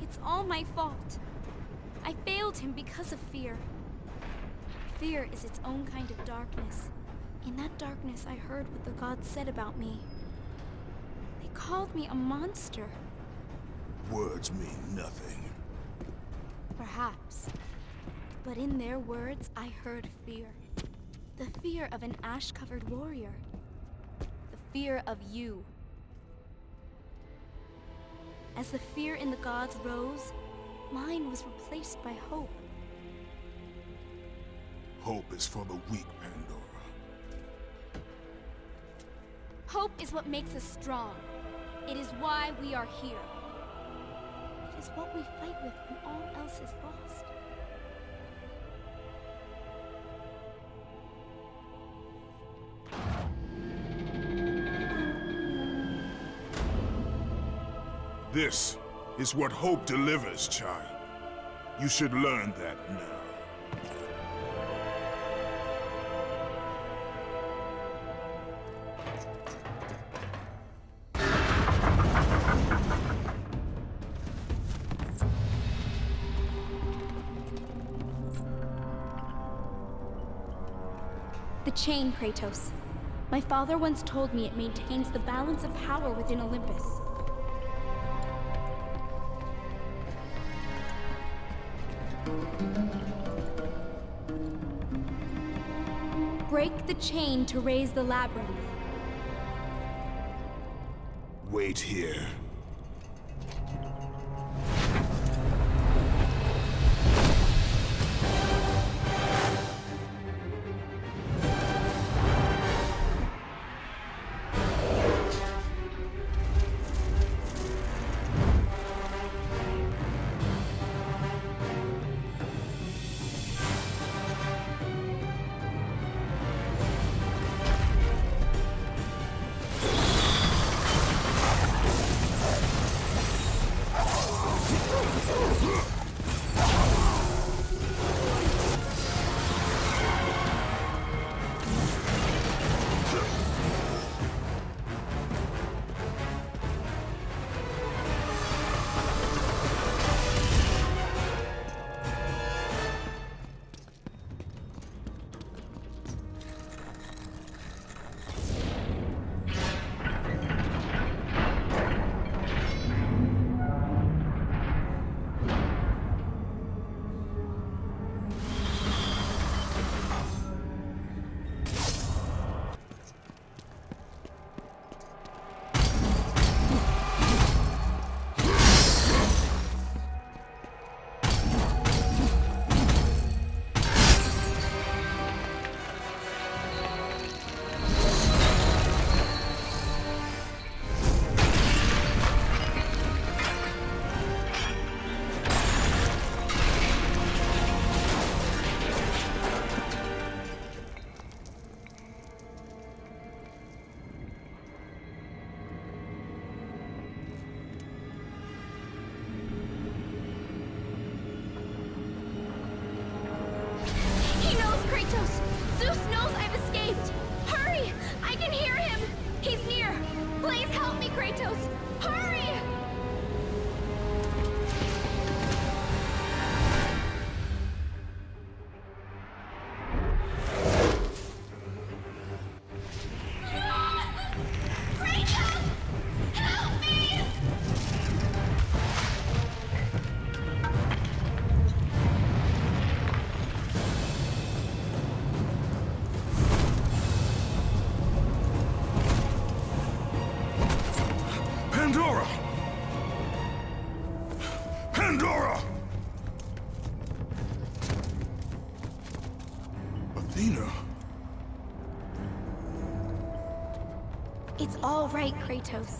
It's all my fault. I failed him because of fear. Fear is its own kind of darkness. In that darkness, I heard what the gods said about me. They called me a monster. Words mean nothing. Perhaps. But in their words, I heard fear. The fear of an ash-covered warrior. The fear of you. As the fear in the gods rose, mine was replaced by hope. Hope is for the weak, Pandora. Hope is what makes us strong. It is why we are here. It is what we fight with when all else is lost. This is what hope delivers, child. You should learn that now. The chain, Kratos. My father once told me it maintains the balance of power within Olympus. The chain to raise the labyrinth. Wait here. All right, Kratos.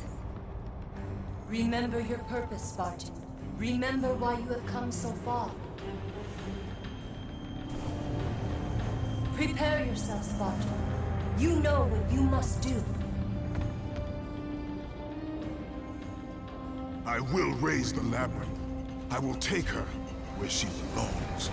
Remember your purpose, Spartan. Remember why you have come so far. Prepare yourself, Spartan. You know what you must do. I will raise the labyrinth. I will take her where she belongs.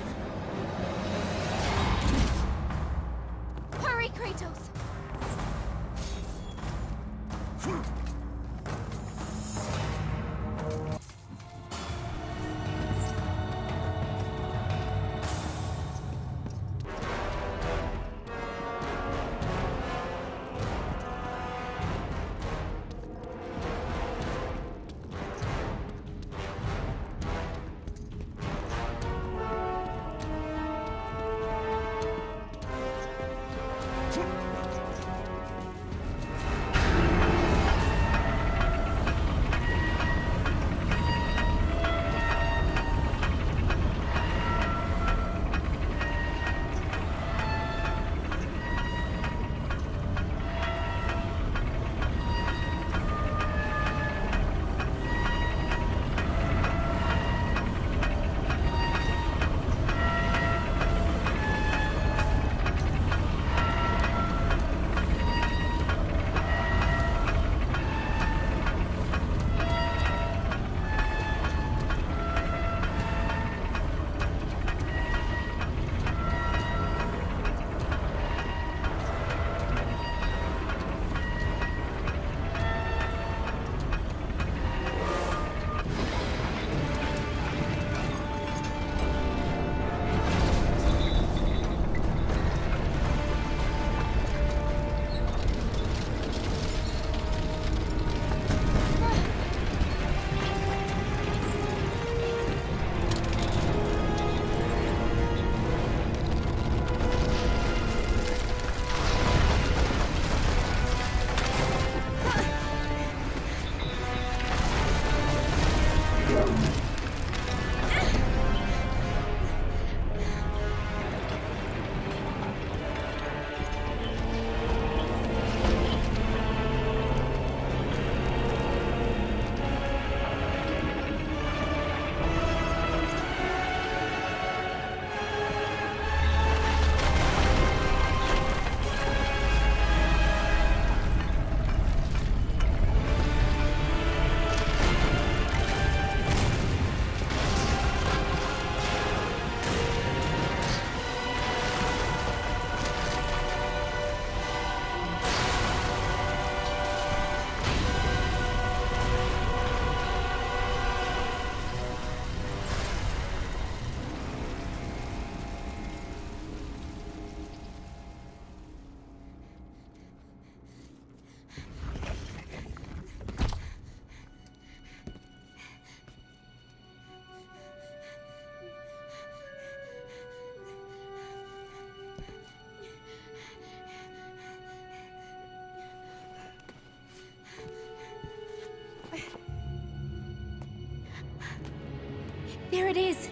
There it is!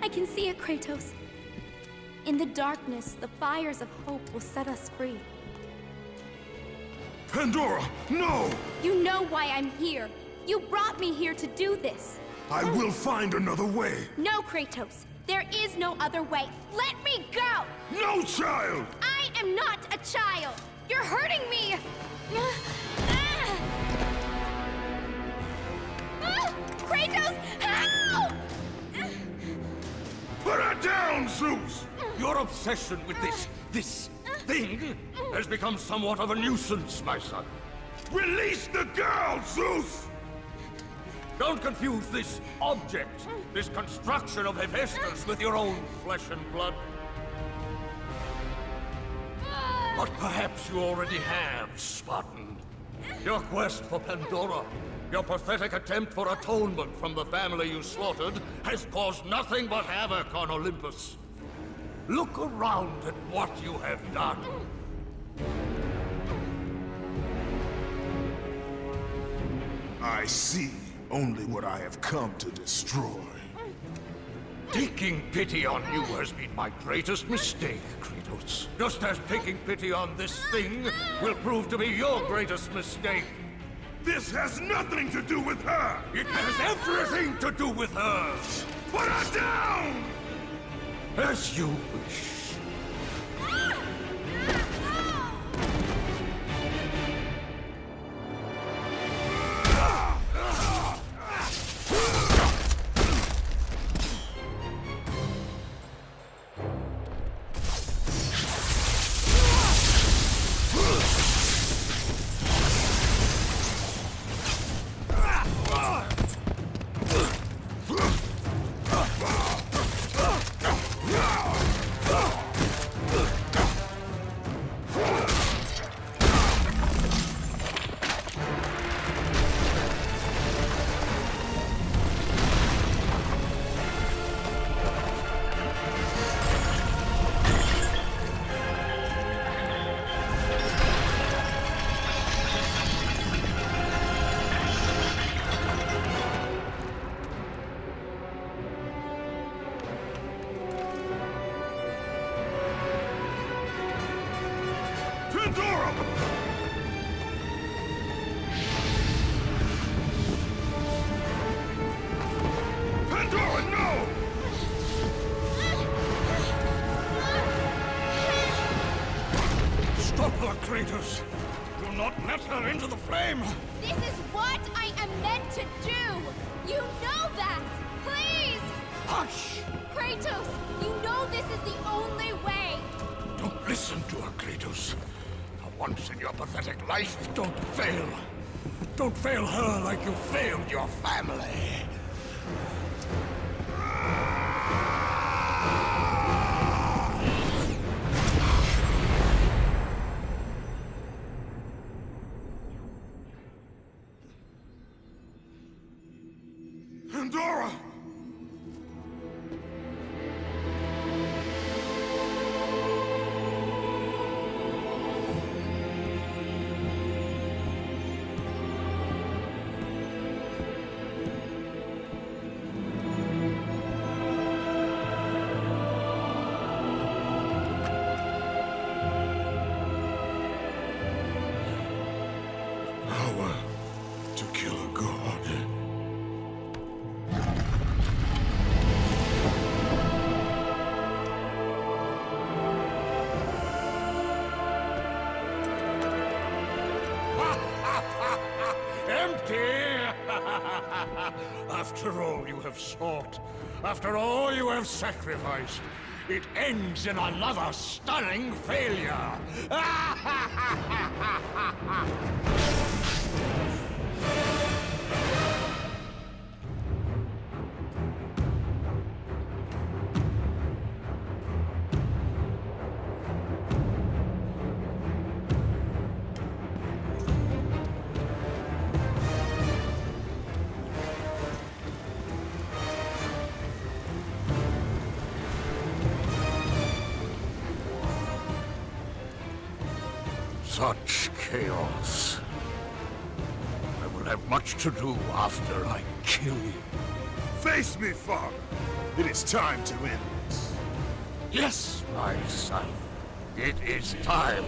I can see it, Kratos. In the darkness, the fires of hope will set us free. Pandora, no! You know why I'm here. You brought me here to do this. I will find another way. No, Kratos. There is no other way. Let me go! No, child! I am not a child! You're hurting me! Zeus! Your obsession with this, this thing has become somewhat of a nuisance, my son. Release the girl, Zeus! Don't confuse this object, this construction of Hephaestus with your own flesh and blood. But perhaps you already have, Spartan. Your quest for Pandora, your pathetic attempt for atonement from the family you slaughtered, has caused nothing but havoc on Olympus. Look around at what you have done. I see only what I have come to destroy. Taking pity on you has been my greatest mistake, Kratos. Just as taking pity on this thing will prove to be your greatest mistake. This has nothing to do with her! It has everything to do with her! Put her down! As you wish. Her into the flame! This is what I am meant to do! You know that! Please! Hush! Kratos, you know this is the only way! Don't listen to her, Kratos. For once in your pathetic life, don't fail. Don't fail her like you failed your family. After all you have sacrificed, it ends in another stunning failure! time to end this. Yes, my son. It is time.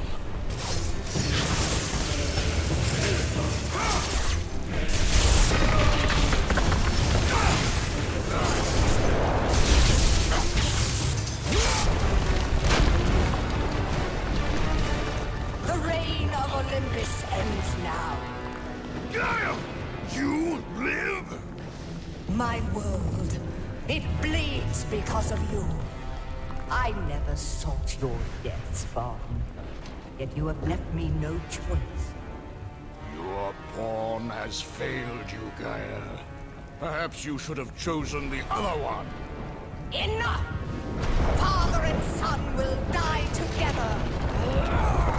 No choice. Your pawn has failed you, Gaia. Perhaps you should have chosen the other one. Enough! Father and son will die together.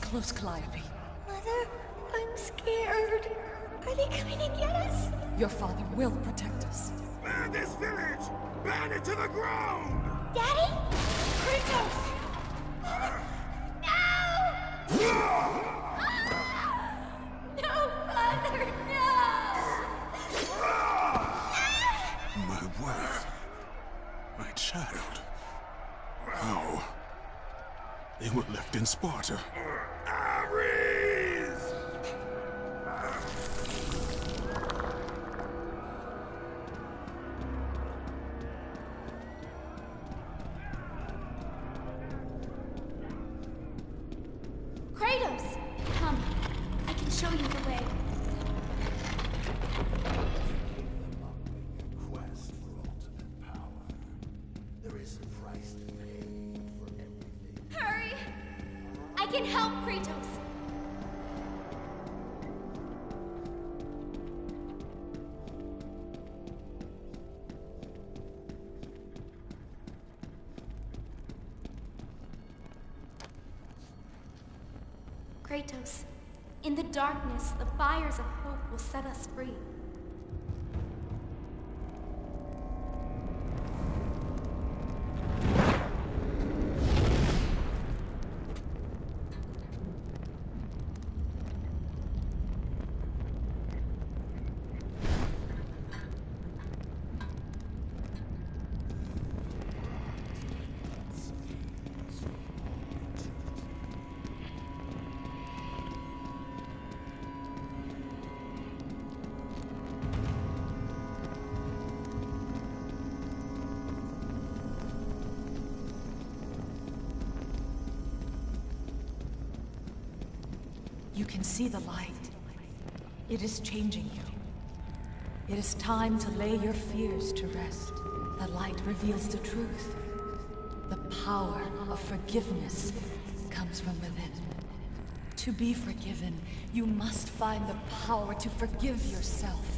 Close, Calliope. Mother, I'm scared. Are they coming to get us? Your father will protect us. Burn this village! Burn it to the ground! Daddy? Kratos! No! Ah! No, Father, no! My wife. My child. How? They were left in Sparta. Fires of hope will set us free. See the light. It is changing you. It is time to lay your fears to rest. The light reveals the truth. The power of forgiveness comes from within. To be forgiven, you must find the power to forgive yourself.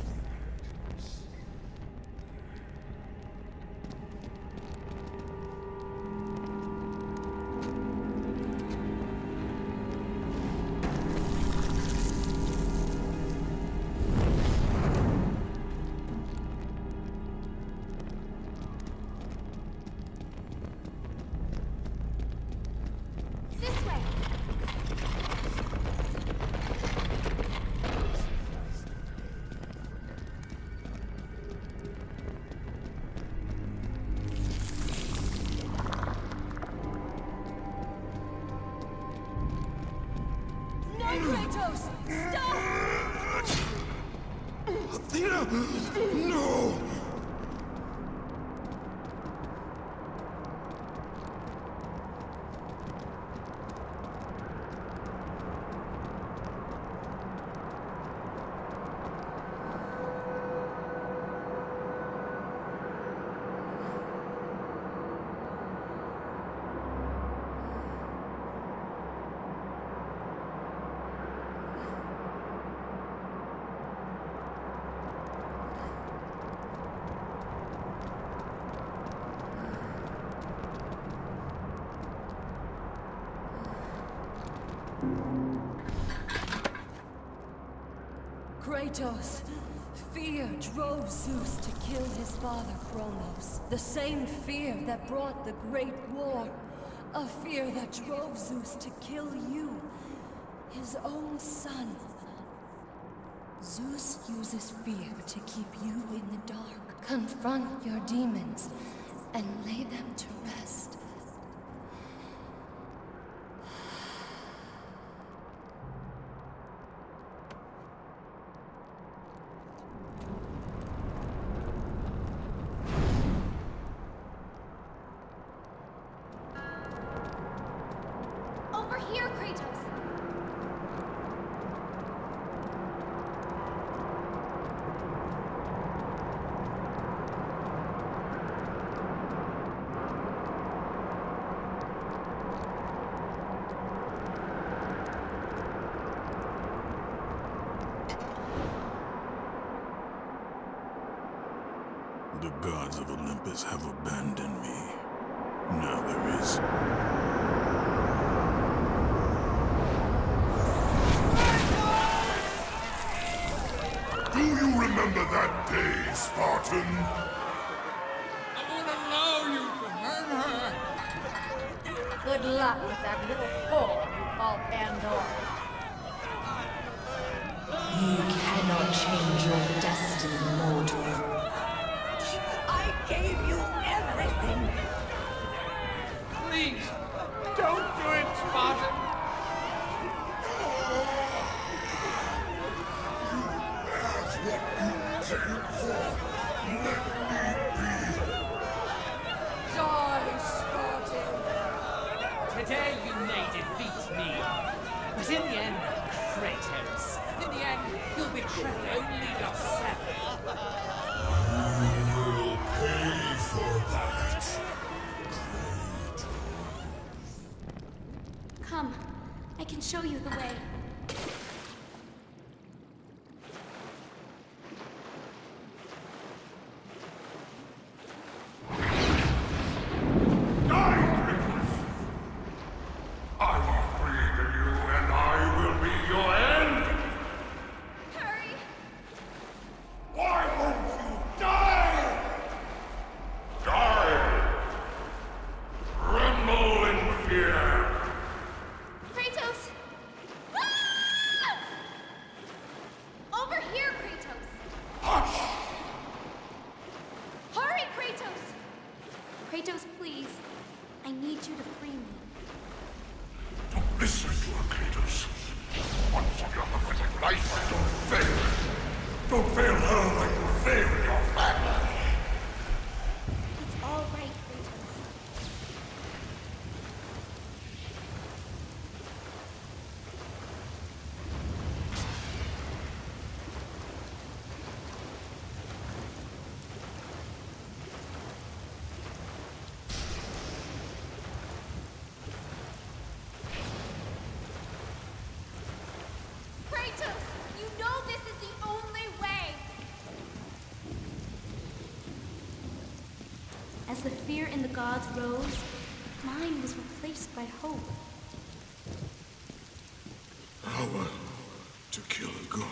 Kratos! Fear drove Zeus to kill his father Kronos. The same fear that brought the Great War. A fear that drove Zeus to kill you, his own son. Zeus uses fear to keep you in the dark. Confront your demons and lay them to As the fear in the gods rose, mine was replaced by hope. Power to kill a god.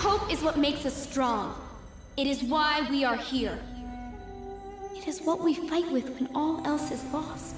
Hope is what makes us strong. It is why we are here. It is what we fight with when all else is lost.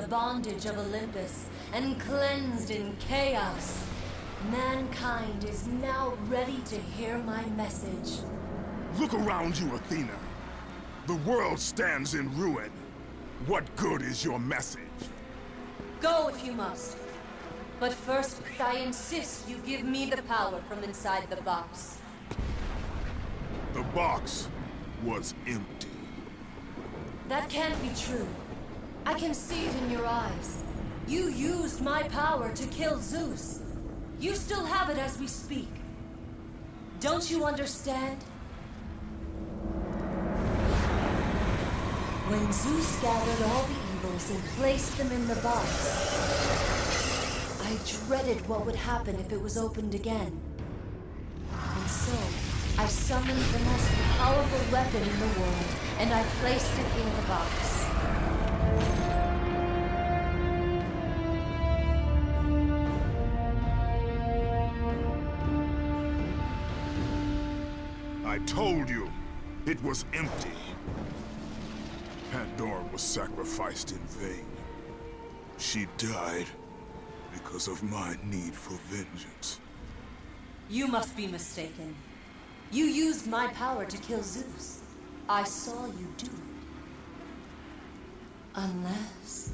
The bondage of Olympus and cleansed in chaos, mankind is now ready to hear my message. Look around you, Athena. The world stands in ruin. What good is your message? Go if you must. But first, I insist you give me the power from inside the box. The box was empty. That can't be true. I can see it in your eyes. You used my power to kill Zeus. You still have it as we speak. Don't you understand? When Zeus gathered all the evils and placed them in the box, I dreaded what would happen if it was opened again. And so, I summoned the most powerful weapon in the world, and I placed it in the box. Told you, it was empty. Pandora was sacrificed in vain. She died because of my need for vengeance. You must be mistaken. You used my power to kill Zeus. I saw you do it. Unless...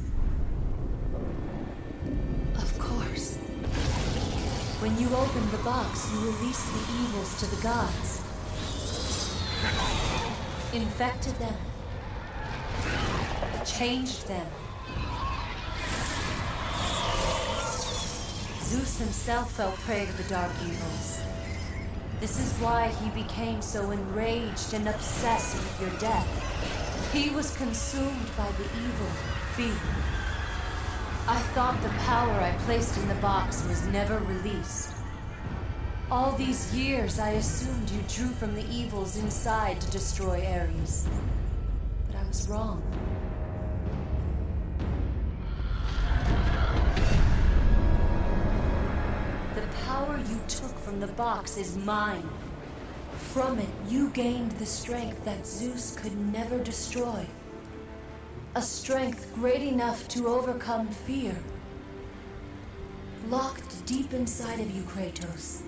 Of course. When you opened the box, you released the evils to the gods. Infected them. Changed them. Zeus himself fell prey to the dark evils. This is why he became so enraged and obsessed with your death. He was consumed by the evil, fear. I thought the power I placed in the box was never released. All these years, I assumed you drew from the evils inside to destroy Ares. But I was wrong. The power you took from the box is mine. From it, you gained the strength that Zeus could never destroy. A strength great enough to overcome fear. Locked deep inside of you, Kratos,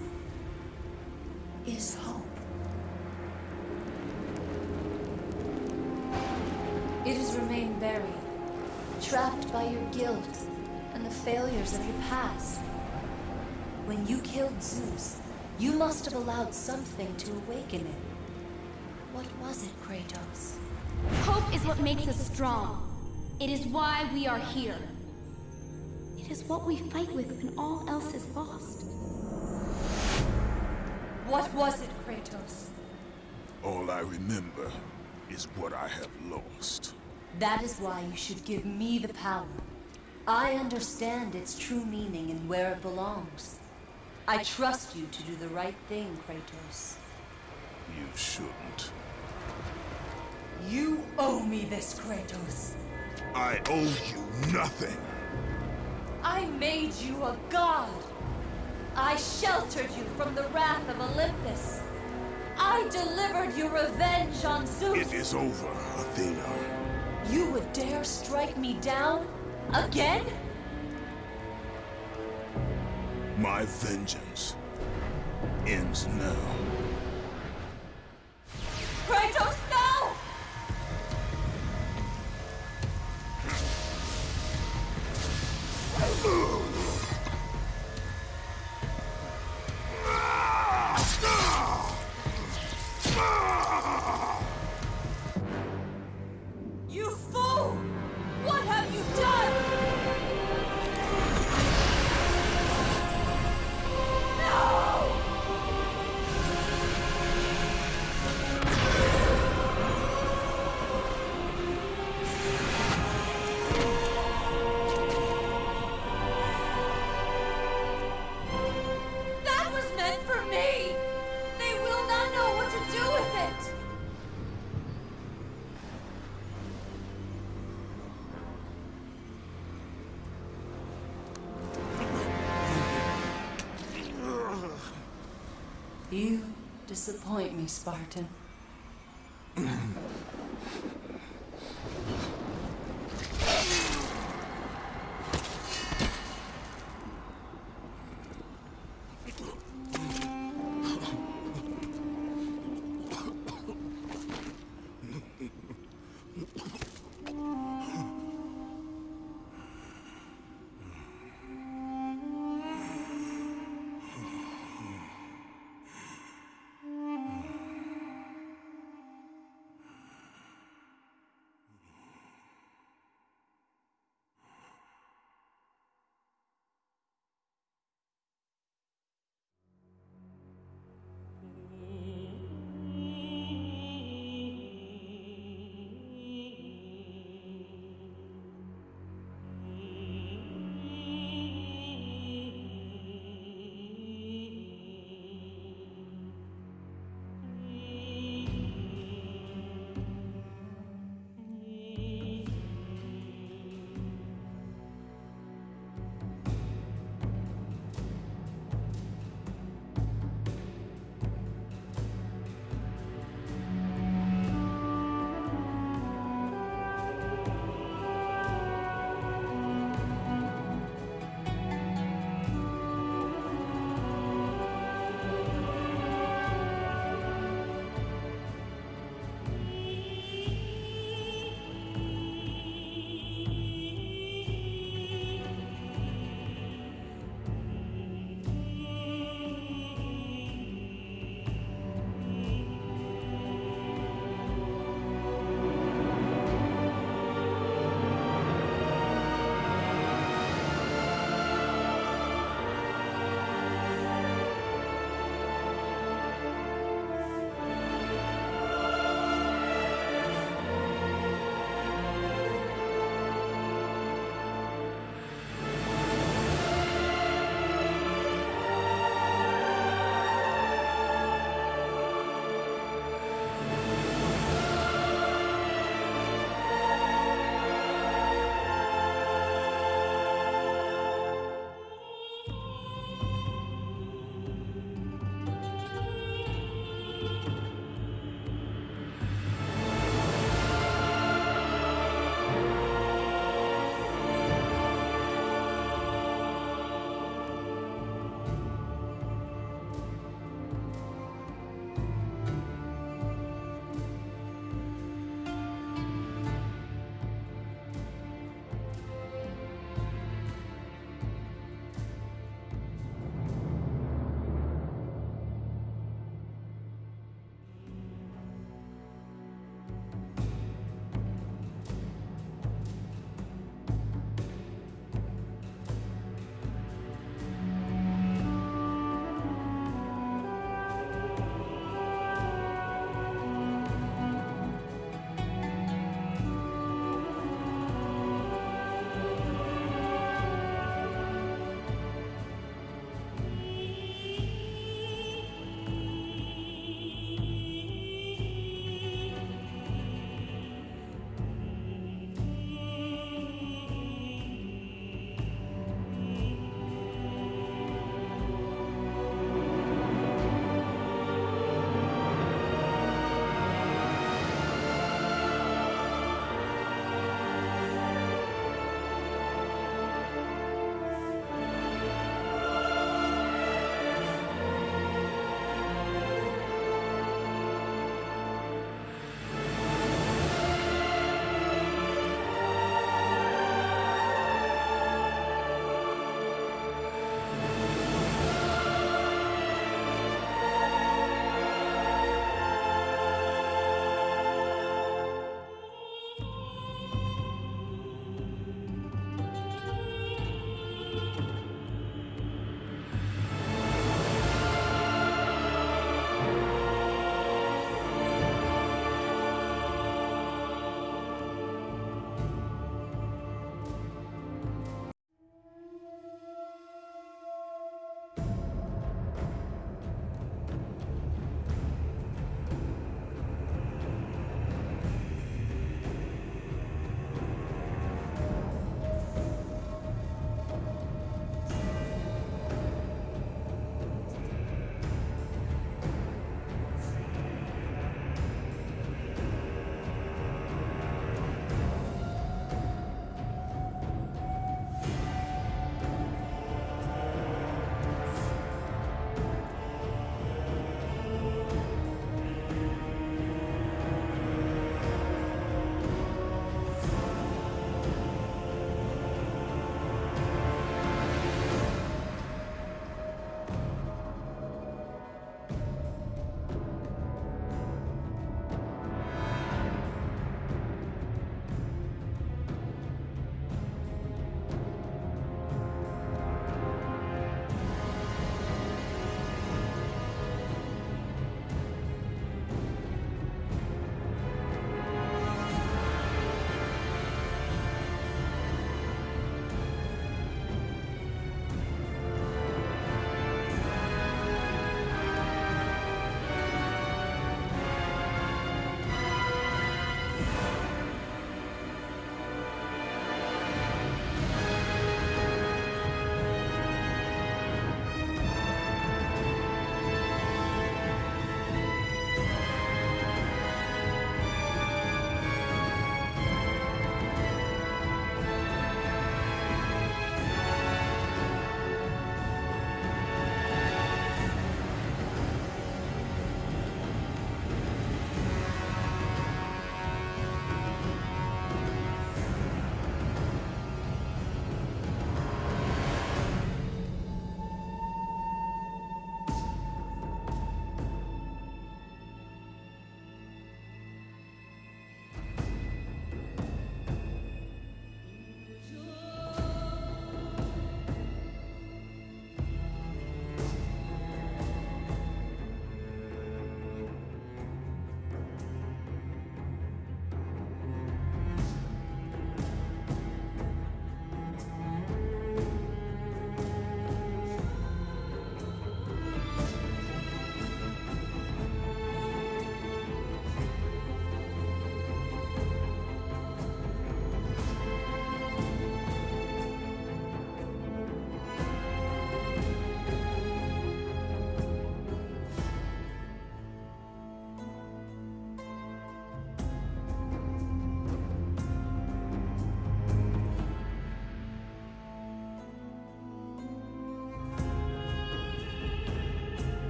is hope. It has remained buried, trapped by your guilt and the failures of your past. When you killed Zeus, you must have allowed something to awaken it. What was it, Kratos? Hope is what makes us strong. It is why we are here. It is what we fight with when all else is lost. What was it, Kratos? All I remember is what I have lost. That is why you should give me the power. I understand its true meaning and where it belongs. I trust you to do the right thing, Kratos. You shouldn't. You owe me this, Kratos. I owe you nothing. I made you a god. I sheltered you from the wrath of Olympus. I delivered you revenge on Zeus. It is over, Athena. You would dare strike me down? Again? My vengeance ends now. Kratos, no! You fool! What have you done? Disappoint me, Spartan.